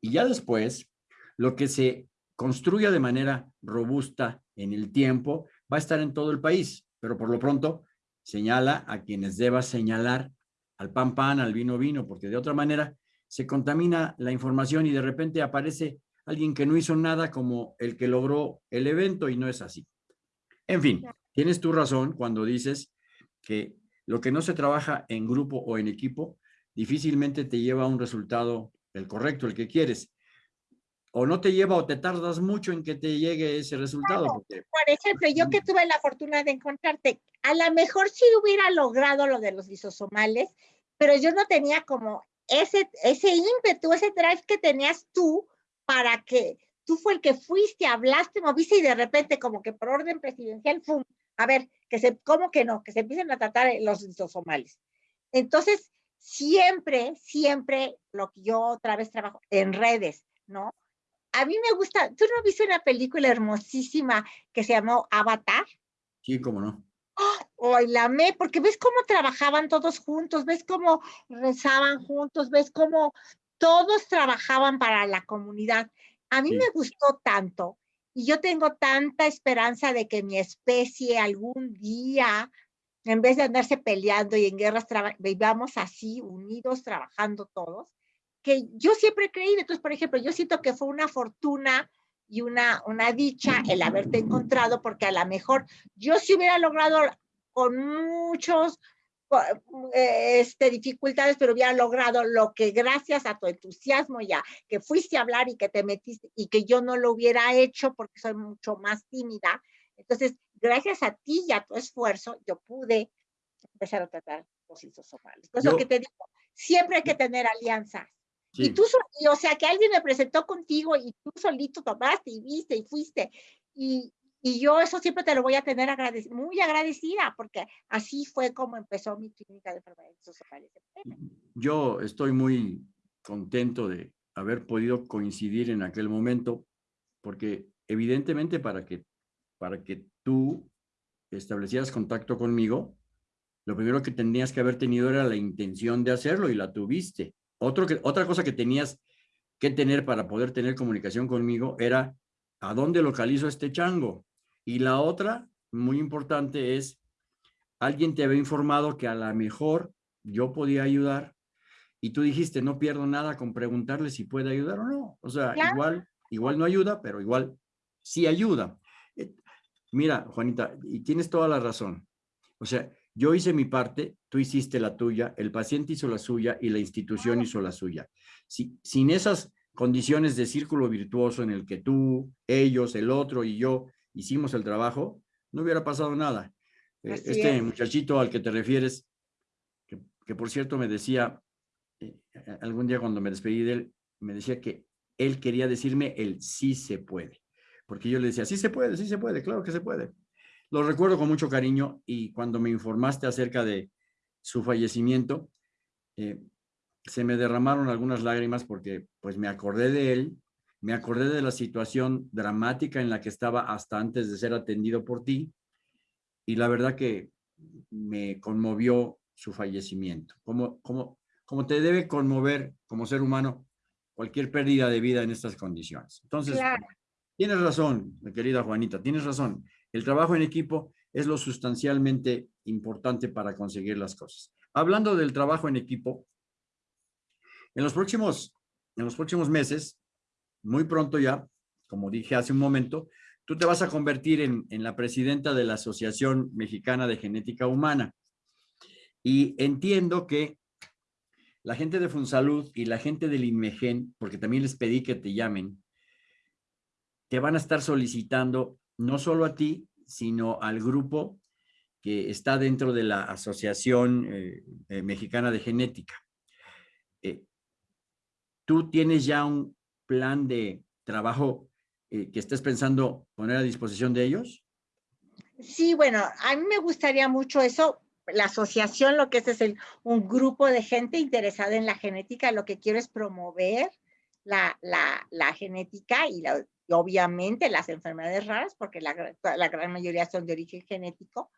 Y ya después, lo que se construya de manera robusta en el tiempo va a estar en todo el país, pero por lo pronto señala a quienes deba señalar, al pan pan, al vino vino, porque de otra manera se contamina la información y de repente aparece alguien que no hizo nada como el que logró el evento y no es así. En fin, tienes tu razón cuando dices que lo que no se trabaja en grupo o en equipo difícilmente te lleva a un resultado el correcto, el que quieres. O no te lleva o te tardas mucho en que te llegue ese resultado. Por ejemplo, yo que tuve la fortuna de encontrarte, a lo mejor sí hubiera logrado lo de los lisosomales, pero yo no tenía como ese, ese ímpetu, ese drive que tenías tú para que tú fue el que fuiste, hablaste, moviste y de repente como que por orden presidencial, ¡fum! a ver, que se, ¿cómo que no? Que se empiecen a tratar los lisosomales. Entonces, siempre, siempre lo que yo otra vez trabajo en redes, ¿no? A mí me gusta, ¿tú no viste una película hermosísima que se llamó Avatar? Sí, cómo no. Oh, la amé, porque ves cómo trabajaban todos juntos, ves cómo rezaban juntos, ves cómo todos trabajaban para la comunidad. A mí me gustó tanto y yo tengo tanta esperanza de que mi especie algún día en vez de andarse peleando y en guerras, vivamos así, unidos, trabajando todos, que yo siempre he creído. Entonces, por ejemplo, yo siento que fue una fortuna y una, una dicha el haberte encontrado, porque a lo mejor yo sí hubiera logrado con muchos este, dificultades, pero hubiera logrado lo que gracias a tu entusiasmo ya, que fuiste a hablar y que te metiste y que yo no lo hubiera hecho porque soy mucho más tímida. Entonces, gracias a ti y a tu esfuerzo, yo pude empezar a tratar los isosomales. Pues lo que te digo, siempre hay que tener alianzas. Y tú, o sea, que alguien me presentó contigo y tú solito tomaste y viste y fuiste. Y, y yo eso siempre te lo voy a tener muy agradecida, porque así fue como empezó mi clínica de enfermedades isosomales. Yo estoy muy contento de haber podido coincidir en aquel momento, porque evidentemente para que para que tú establecieras contacto conmigo, lo primero que tenías que haber tenido era la intención de hacerlo y la tuviste. Otro que, otra cosa que tenías que tener para poder tener comunicación conmigo era a dónde localizo este chango. Y la otra, muy importante, es alguien te había informado que a lo mejor yo podía ayudar y tú dijiste, no pierdo nada con preguntarle si puede ayudar o no. O sea, igual, igual no ayuda, pero igual sí ayuda. Mira, Juanita, y tienes toda la razón. O sea, yo hice mi parte, tú hiciste la tuya, el paciente hizo la suya y la institución hizo la suya. Si, sin esas condiciones de círculo virtuoso en el que tú, ellos, el otro y yo hicimos el trabajo, no hubiera pasado nada. Eh, este muchachito al que te refieres, que, por cierto me decía, eh, algún día cuando me despedí de él, me decía que él quería decirme el sí se puede porque yo le decía, sí se puede, sí se puede, claro que se puede. Lo recuerdo con mucho cariño y cuando me informaste acerca de su fallecimiento, eh, se me derramaron algunas lágrimas porque pues me acordé de él, me acordé de la situación dramática en la que estaba hasta antes de ser atendido por ti y la verdad que me conmovió su fallecimiento. Como, como, como te debe conmover como ser humano cualquier pérdida de vida en estas condiciones. Entonces, Tienes razón, mi querida Juanita, tienes razón. El trabajo en equipo es lo sustancialmente importante para conseguir las cosas. Hablando del trabajo en equipo, en los próximos, en los próximos meses, muy pronto ya, como dije hace un momento, tú te vas a convertir en, en la presidenta de la Asociación Mexicana de Genética Humana. Y entiendo que la gente de Funsalud y la gente del INMEGEN, porque también les pedí que te llamen, te van a estar solicitando no solo a ti, sino al grupo que está dentro de la Asociación eh, eh, Mexicana de Genética. Eh, ¿Tú tienes ya un plan de trabajo que estés pensando poner a disposición de ellos? Sí, bueno, a mí me gustaría mucho eso, la asociación lo que es es un grupo de gente interesada en la genética, lo que quiero es promover la, genética y, obviamente las enfermedades raras, porque la, gran mayoría son de origen genético,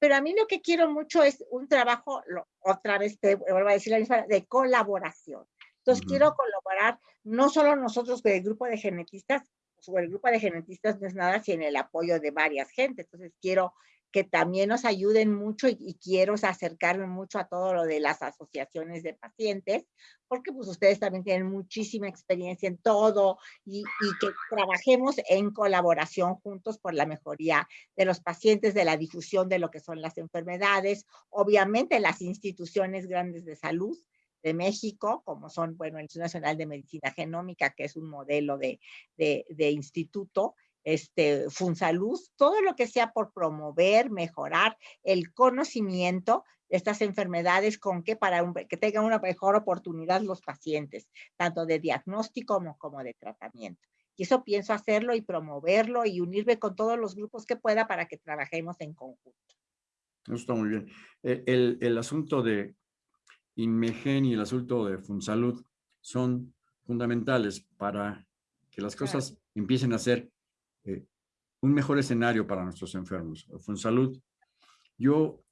pero a mí lo que quiero mucho es un trabajo, otra vez te vuelvo a decir la misma, de colaboración. Entonces quiero colaborar no solo nosotros con el grupo de genetistas, o el grupo de genetistas no es nada sin el apoyo de varias gente. Entonces quiero que también nos ayuden mucho y, quiero acercarme mucho a todo lo de las asociaciones de pacientes, porque pues ustedes también tienen muchísima experiencia en todo y, y, que trabajemos en colaboración juntos por la mejoría de los pacientes, de la difusión de lo que son las enfermedades, obviamente las instituciones grandes de salud, de México, como son, bueno, el Instituto Nacional de Medicina Genómica, que es un modelo de, de, de instituto, este, Funsalud, todo lo que sea por promover, mejorar el conocimiento de estas enfermedades con que para que tengan una mejor oportunidad los pacientes, tanto de diagnóstico como, como de tratamiento. Y eso pienso hacerlo y promoverlo y unirme con todos los grupos que pueda para que trabajemos en conjunto. Está muy bien. E, el, el asunto de Inmegen y el asunto de Funsalud son fundamentales para que las cosas empiecen a ser eh, un mejor escenario para nuestros enfermos. Funsalud, yo,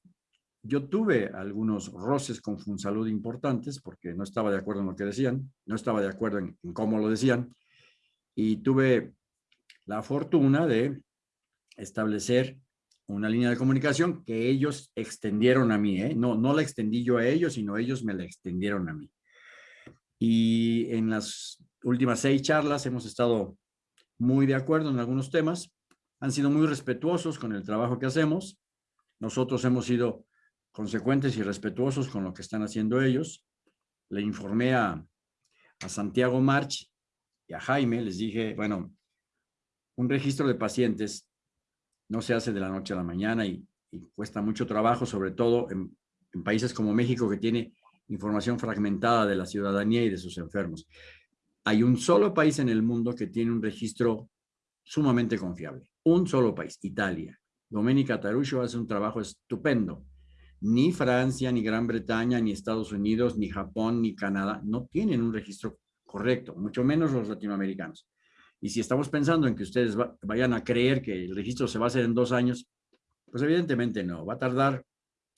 yo tuve algunos roces con Funsalud importantes porque no estaba de acuerdo en lo que decían, no estaba de acuerdo en, cómo lo decían y tuve la fortuna de establecer una línea de comunicación que ellos extendieron a mí, ¿eh? no, no la extendí yo a ellos, sino ellos me la extendieron a mí. Y en las últimas seis charlas hemos estado muy de acuerdo en algunos temas, han sido muy respetuosos con el trabajo que hacemos. Nosotros hemos sido consecuentes y respetuosos con lo que están haciendo ellos. Le informé a, a Santiago March y a Jaime, les dije, bueno, un registro de pacientes no se hace de la noche a la mañana y, cuesta mucho trabajo, sobre todo en, países como México, que tiene información fragmentada de la ciudadanía y de sus enfermos. Hay un solo país en el mundo que tiene un registro sumamente confiable. Un solo país, Italia. Domenica Tarucho hace un trabajo estupendo. Ni Francia, ni Gran Bretaña, ni Estados Unidos, ni Japón, ni Canadá no tienen un registro correcto, mucho menos los latinoamericanos. Y si estamos pensando en que ustedes vayan a creer que el registro se va a hacer en dos años, pues evidentemente no. Va a tardar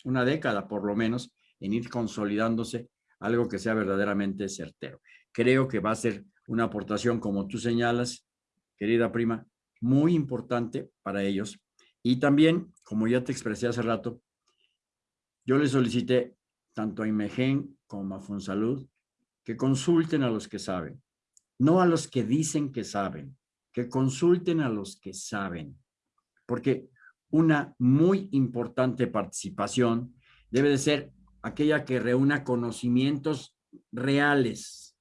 una década por lo menos en ir consolidándose algo que sea verdaderamente certero creo que va a ser una aportación, como tú señalas, querida prima, muy importante para ellos. Y también, como ya te expresé hace rato, yo les solicité tanto a Imegen como a Fonsalud que consulten a los que saben, no a los que dicen que saben, que consulten a los que saben, porque una muy importante participación debe de ser aquella que reúna conocimientos reales,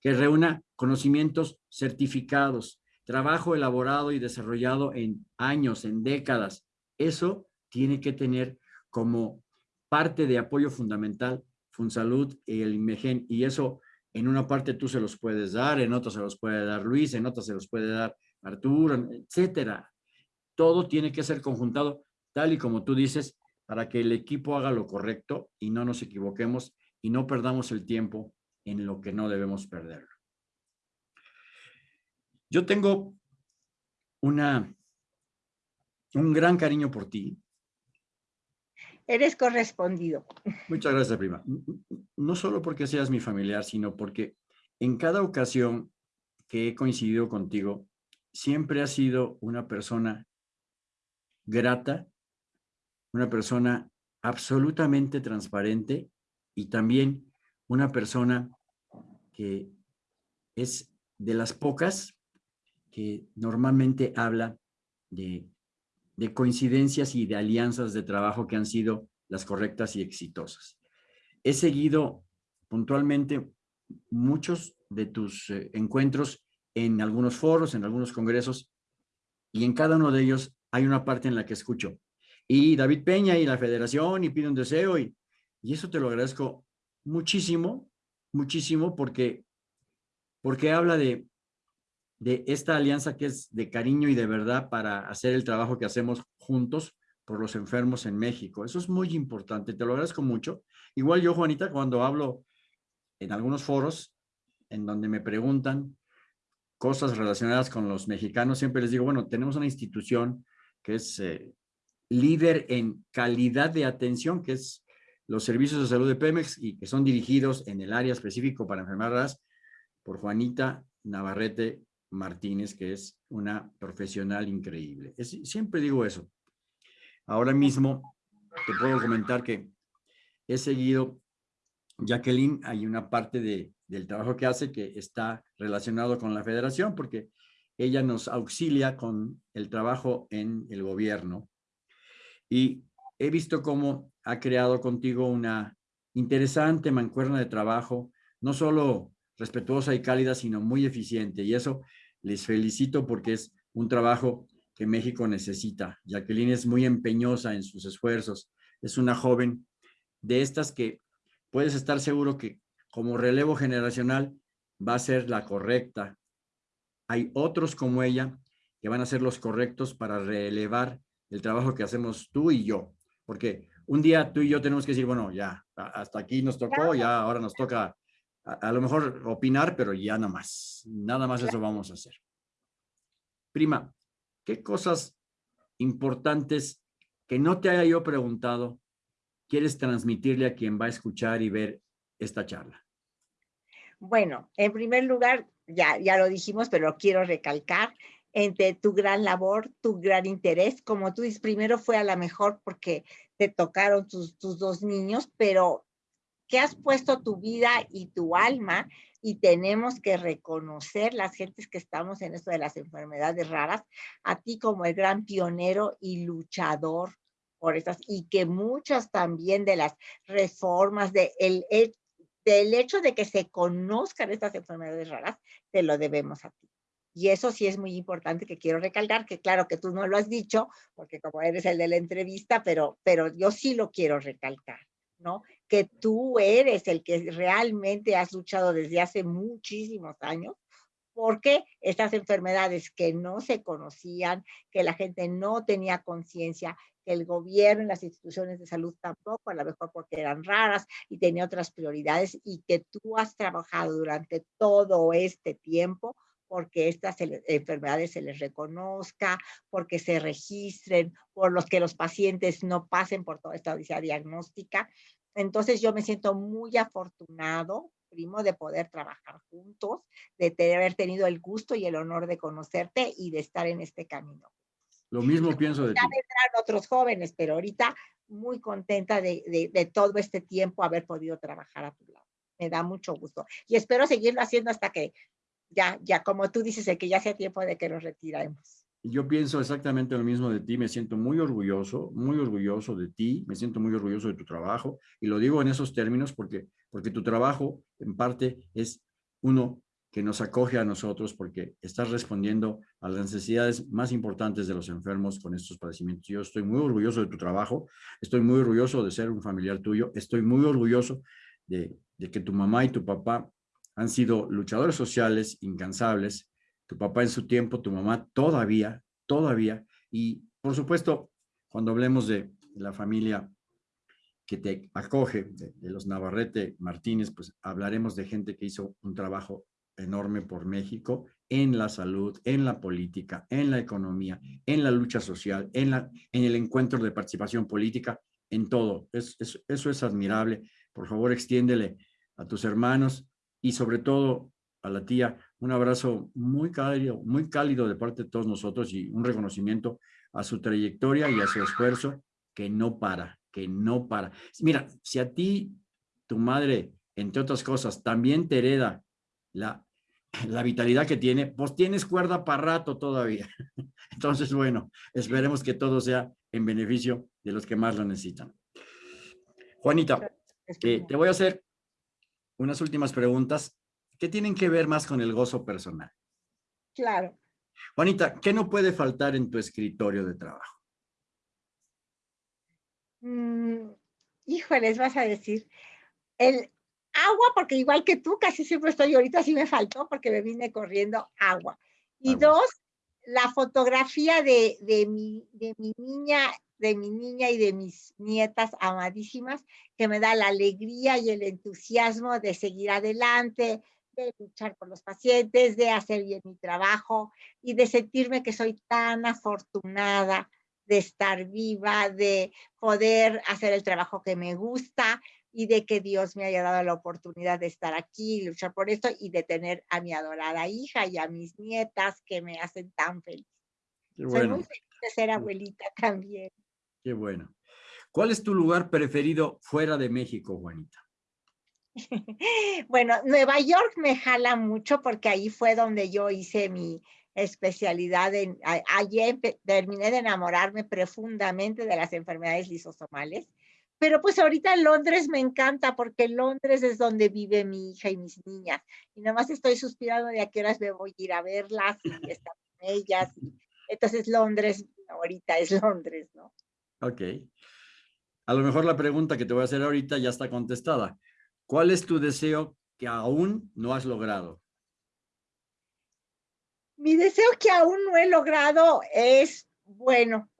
que reúna conocimientos certificados, trabajo elaborado y desarrollado en años, en décadas. Eso tiene que tener como parte de apoyo fundamental Funsalud y el IMEGEN, y eso en una parte tú se los puedes dar, en otra se los puede dar Luis, en otra se los puede dar Arturo, etcétera. Todo tiene que ser conjuntado tal y como tú dices, para que el equipo haga lo correcto y no nos equivoquemos y no perdamos el tiempo en lo que no debemos perderlo. Yo tengo una, un gran cariño por ti. Eres correspondido. Muchas gracias, prima. No solo porque seas mi familiar, sino porque en cada ocasión que he coincidido contigo, siempre has sido una persona grata, una persona absolutamente transparente y también una persona que es de las pocas que normalmente habla de, coincidencias y de alianzas de trabajo que han sido las correctas y exitosas. He seguido puntualmente muchos de tus eh, encuentros en algunos foros, en algunos congresos, y en cada uno de ellos hay una parte en la que escucho. Y David Peña y la federación y pide un deseo y, y eso te lo agradezco muchísimo, muchísimo, porque, porque habla de, de esta alianza que es de cariño y de verdad para hacer el trabajo que hacemos juntos por los enfermos en México. Eso es muy importante, te lo agradezco mucho. Igual yo, Juanita, cuando hablo en algunos foros en donde me preguntan cosas relacionadas con los mexicanos, siempre les digo, bueno, tenemos una institución que es eh, líder en calidad de atención, que es los servicios de salud de Pemex y que son dirigidos en el área específico para enfermedades por Juanita Navarrete Martínez, que es una profesional increíble. siempre digo eso. Ahora mismo te puedo comentar que he seguido, Jacqueline, hay una parte de, del trabajo que hace que está relacionado con la federación, porque ella nos auxilia con el trabajo en el gobierno. Y he visto cómo ha creado contigo una interesante mancuerna de trabajo, no solo respetuosa y cálida, sino muy eficiente. Y eso les felicito porque es un trabajo que México necesita. Jacqueline es muy empeñosa en sus esfuerzos. Es una joven de estas que puedes estar seguro que como relevo generacional va a ser la correcta. Hay otros como ella que van a ser los correctos para relevar el trabajo que hacemos tú y yo. Porque un día tú y yo tenemos que decir, bueno, ya, hasta aquí nos tocó, ya ahora nos toca a, lo mejor opinar, pero ya nada más. Nada más eso vamos a hacer. Prima, ¿qué cosas importantes que no te haya yo preguntado quieres transmitirle a quien va a escuchar y ver esta charla? Bueno, en primer lugar, ya, ya lo dijimos, pero lo quiero recalcar, entre tu gran labor, tu gran interés, como tú dices, primero fue a la mejor porque te tocaron tus, tus dos niños, pero que has puesto tu vida y tu alma y tenemos que reconocer las gentes que estamos en esto de las enfermedades raras, a ti como el gran pionero y luchador por estas, y que muchas también de las reformas de el, del hecho de que se conozcan estas enfermedades raras, te lo debemos a ti. Y eso sí es muy importante que quiero recalcar, que claro que tú no lo has dicho, porque como eres el de la entrevista, pero, pero yo sí lo quiero recalcar. ¿no? Que tú eres el que realmente has luchado desde hace muchísimos años porque estas enfermedades que no se conocían, que la gente no tenía conciencia, que el gobierno y las instituciones de salud tampoco, a lo mejor porque eran raras y tenía otras prioridades, y que tú has trabajado durante todo este tiempo porque estas enfermedades se les reconozca, porque se registren, por los que los pacientes no pasen por toda esta odisea diagnóstica. Entonces yo me siento muy afortunado, primo, de poder trabajar juntos, de haber tenido el gusto y el honor de conocerte y de estar en este camino. Lo mismo pienso de ya vendrán otros jóvenes, pero ahorita muy contenta de, de, de, todo este tiempo haber podido trabajar a tu lado. Me da mucho gusto. Y espero seguirlo haciendo hasta que ya, ya como tú dices, que ya sea tiempo de que nos retiremos. Yo pienso exactamente lo mismo de ti, me siento muy orgulloso, muy orgulloso de ti, me siento muy orgulloso de tu trabajo y lo digo en esos términos porque, porque tu trabajo en parte es uno que nos acoge a nosotros porque estás respondiendo a las necesidades más importantes de los enfermos con estos padecimientos. Yo estoy muy orgulloso de tu trabajo, estoy muy orgulloso de ser un familiar tuyo, estoy muy orgulloso de, de que tu mamá y tu papá han sido luchadores sociales incansables tu papá en su tiempo, tu mamá todavía, todavía. Y por supuesto, cuando hablemos de la familia que te acoge, de, los Navarrete Martínez, pues hablaremos de gente que hizo un trabajo enorme por México en la salud, en la política, en la economía, en la lucha social, en, la, en el encuentro de participación política, en todo. eso es admirable. Por favor, extiéndele a tus hermanos y sobre todo a la tía un abrazo muy cálido, muy cálido de parte de todos nosotros y un reconocimiento a su trayectoria y a su esfuerzo que no para, que no para. Mira, si a ti, tu madre, entre otras cosas, también te hereda la, la vitalidad que tiene, pues tienes cuerda para rato todavía. Entonces, bueno, esperemos que todo sea en beneficio de los que más lo necesitan. Juanita, eh, te voy a hacer unas últimas preguntas ¿Qué tienen que ver más con el gozo personal. Claro. Juanita, ¿qué no puede faltar en tu escritorio de trabajo? Mm, híjoles, vas a decir, el agua, porque igual que tú, casi siempre estoy, ahorita sí me faltó porque me vine corriendo agua. Y dos, la fotografía de, mi, de mi niña de mi niña y de mis nietas amadísimas, que me da la alegría y el entusiasmo de seguir adelante, de luchar por los pacientes, de hacer bien mi trabajo y de sentirme que soy tan afortunada de estar viva, de poder hacer el trabajo que me gusta y de que Dios me haya dado la oportunidad de estar aquí, luchar por esto y de tener a mi adorada hija y a mis nietas que me hacen tan feliz. Soy muy feliz de ser abuelita también. Qué bueno. ¿Cuál es tu lugar preferido fuera de México, Juanita? bueno, Nueva York me jala mucho porque ahí fue donde yo hice mi especialidad. En, allí terminé de enamorarme profundamente de las enfermedades lisosomales. Pero pues ahorita Londres me encanta porque Londres es donde vive mi hija y mis niñas. Y nada más estoy suspirando de a qué horas me voy a ir a verlas y estar con ellas. Entonces Londres ahorita es Londres, ¿no? Ok. A lo mejor la pregunta que te voy a hacer ahorita ya está contestada. ¿Cuál es tu deseo que aún no has logrado? Mi deseo que aún no he logrado es, bueno,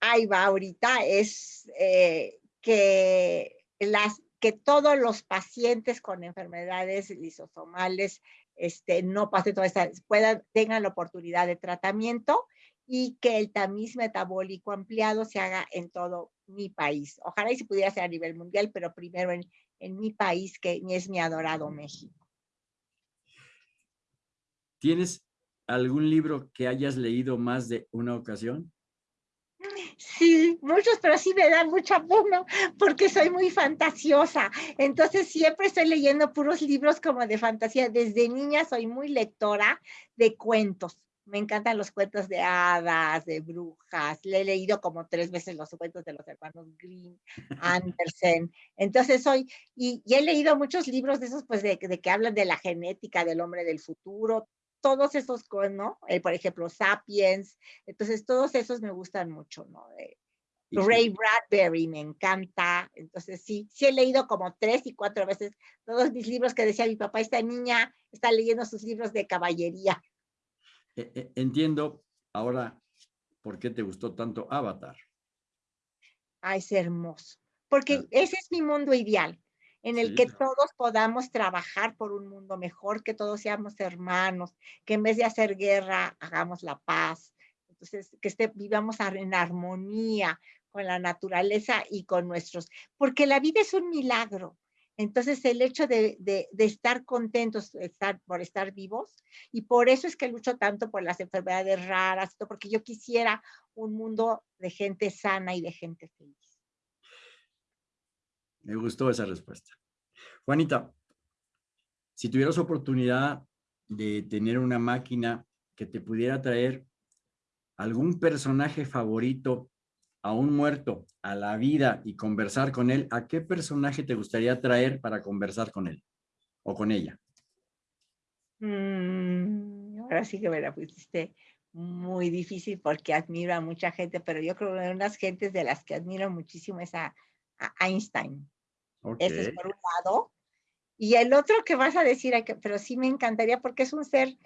ahí va ahorita, es eh, que, las, que todos los pacientes con enfermedades lisosomales este, no pasen toda esta, puedan, tengan la oportunidad de tratamiento y que el tamiz metabólico ampliado se haga en todo mi país. Ojalá y se pudiera hacer a nivel mundial, pero primero en, en mi país, que es mi adorado México. ¿Tienes algún libro que hayas leído más de una ocasión? Sí, muchos, pero sí me dan mucha pena porque soy muy fantasiosa. Entonces siempre estoy leyendo puros libros como de fantasía. Desde niña soy muy lectora de cuentos. Me encantan los cuentos de hadas, de brujas. Le he leído como tres veces los cuentos de los hermanos Grimm, Andersen. Entonces soy, y, he leído muchos libros de esos, pues, de, que hablan de la genética del hombre del futuro. Todos esos, ¿no? Eh, por ejemplo, Sapiens. Entonces, todos esos me gustan mucho, ¿no? Ray Bradbury me encanta. Entonces, sí, sí he leído como tres y cuatro veces todos mis libros que decía mi papá, esta niña está leyendo sus libros de caballería. E, e, entiendo ahora por qué te gustó tanto Avatar. Ay, es hermoso. Porque ese es mi mundo ideal, en el que todos podamos trabajar por un mundo mejor, que todos seamos hermanos, que en vez de hacer guerra, hagamos la paz. Entonces, que vivamos en armonía con la naturaleza y con nuestros, porque la vida es un milagro. Entonces, el hecho de, estar contentos por estar vivos, y por eso es que lucho tanto por las enfermedades raras, porque yo quisiera un mundo de gente sana y de gente feliz. Me gustó esa respuesta. Juanita, si tuvieras oportunidad de tener una máquina que te pudiera traer algún personaje favorito a un muerto a la vida y conversar con él, ¿a qué personaje te gustaría traer para conversar con él o con ella? Mm, ahora sí que me la pusiste muy difícil porque admiro a mucha gente, pero yo creo que una de las gentes de las que admiro muchísimo es a, Einstein. Ese es por un lado. Y el otro que vas a decir, pero sí me encantaría porque es un ser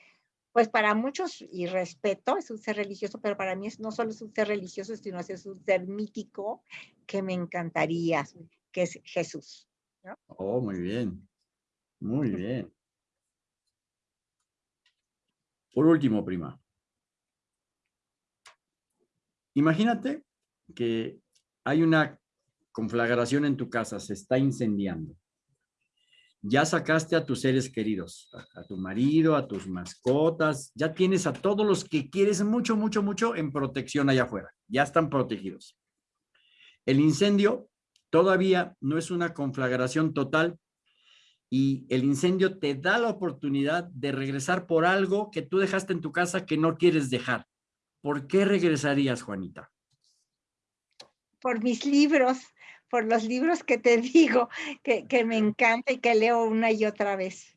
pues para muchos, y respeto, es un ser religioso, pero para mí es, no solo es un ser religioso, sino es un ser mítico que me encantaría, que es Jesús. Oh, muy bien. Muy bien. Por último, prima. Imagínate que hay una conflagración en tu casa, se está incendiando ya sacaste a tus seres queridos, a, tu marido, a tus mascotas, ya tienes a todos los que quieres mucho, mucho, mucho en protección allá afuera, ya están protegidos. El incendio todavía no es una conflagración total y el incendio te da la oportunidad de regresar por algo que tú dejaste en tu casa que no quieres dejar. ¿Por qué regresarías, Juanita? Por mis libros por los libros que te digo, que, me encanta y que leo una y otra vez.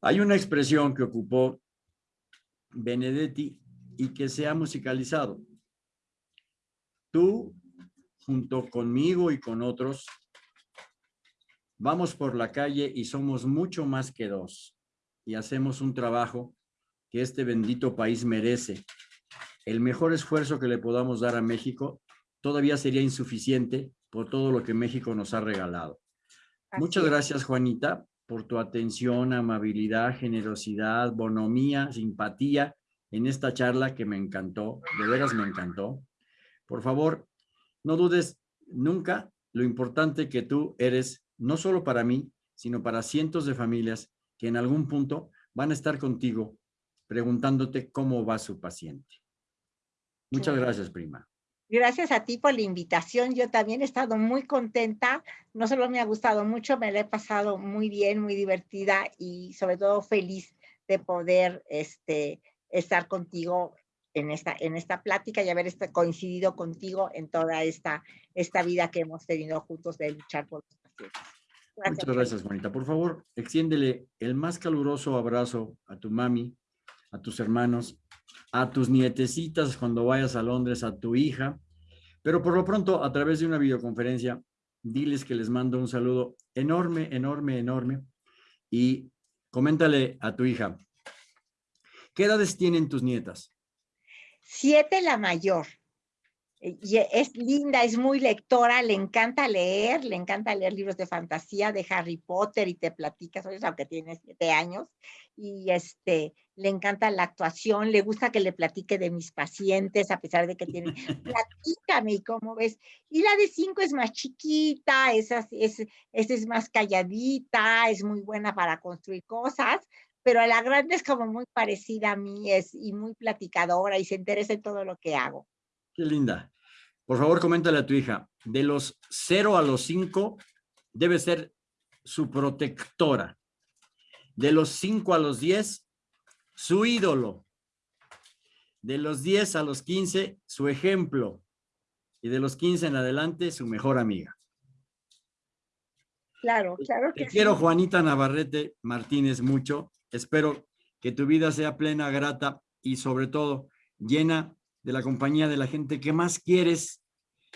Hay una expresión que ocupó Benedetti y que se ha musicalizado. Tú, junto conmigo y con otros, vamos por la calle y somos mucho más que dos y hacemos un trabajo que este bendito país merece el mejor esfuerzo que le podamos dar a México todavía sería insuficiente por todo lo que México nos ha regalado. Muchas gracias, Juanita, por tu atención, amabilidad, generosidad, bonomía, simpatía en esta charla que me encantó, de veras me encantó. Por favor, no dudes nunca lo importante que tú eres, no solo para mí, sino para cientos de familias que en algún punto van a estar contigo preguntándote cómo va su paciente. Muchas gracias, prima. Gracias a ti por la invitación. Yo también he estado muy contenta. No solo me ha gustado mucho, me la he pasado muy bien, muy divertida y sobre todo feliz de poder este, estar contigo en esta, en esta plática y haber este, coincidido contigo en toda esta, esta vida que hemos tenido juntos de luchar por los pacientes. Muchas gracias, Juanita. Por favor, extiéndele el más caluroso abrazo a tu mami, a tus hermanos, a tus nietecitas cuando vayas a Londres, a tu hija. Pero por lo pronto, a través de una videoconferencia, diles que les mando un saludo enorme, enorme, enorme. Y coméntale a tu hija, ¿qué edades tienen tus nietas? Siete la mayor. Eh, y es linda, es muy lectora, le encanta leer, le encanta leer libros de fantasía de Harry Potter y te platica sobre eso, aunque tiene siete años. Y este, le encanta la actuación, le gusta que le platique de mis pacientes, a pesar de que tiene, platícame, ¿cómo ves? Y la de cinco es más chiquita, esa es, es más calladita, es muy buena para construir cosas, pero la grande es como muy parecida a mí es, y muy platicadora y se interesa en todo lo que hago. Linda. Por favor, coméntale a tu hija, de los 0 a los 5 debe ser su protectora. De los 5 a los 10, su ídolo. De los 10 a los 15, su ejemplo. Y de los 15 en adelante, su mejor amiga. Claro, claro que Te quiero, Juanita Navarrete Martínez, mucho. Espero que tu vida sea plena, grata y sobre todo llena de la compañía de la gente que más quieres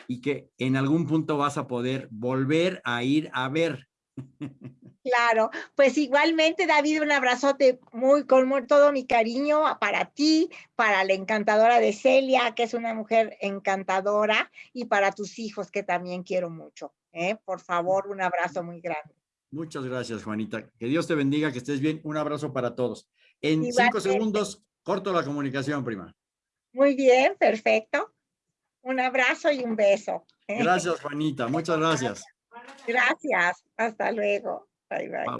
y que en algún punto vas a poder volver a ir a ver. Claro, pues igualmente David, un abrazote muy con todo mi cariño para ti, para la encantadora de Celia, que es una mujer encantadora, y para tus hijos que también quiero mucho. ¿eh? Por favor, un abrazo muy grande. Muchas gracias, Juanita. Que Dios te bendiga, que estés bien. Un abrazo para todos. En cinco segundos, corto la comunicación, prima. Muy bien, perfecto. Un abrazo y un beso. Gracias, Juanita. Muchas gracias. Gracias. Hasta luego. Bye, bye.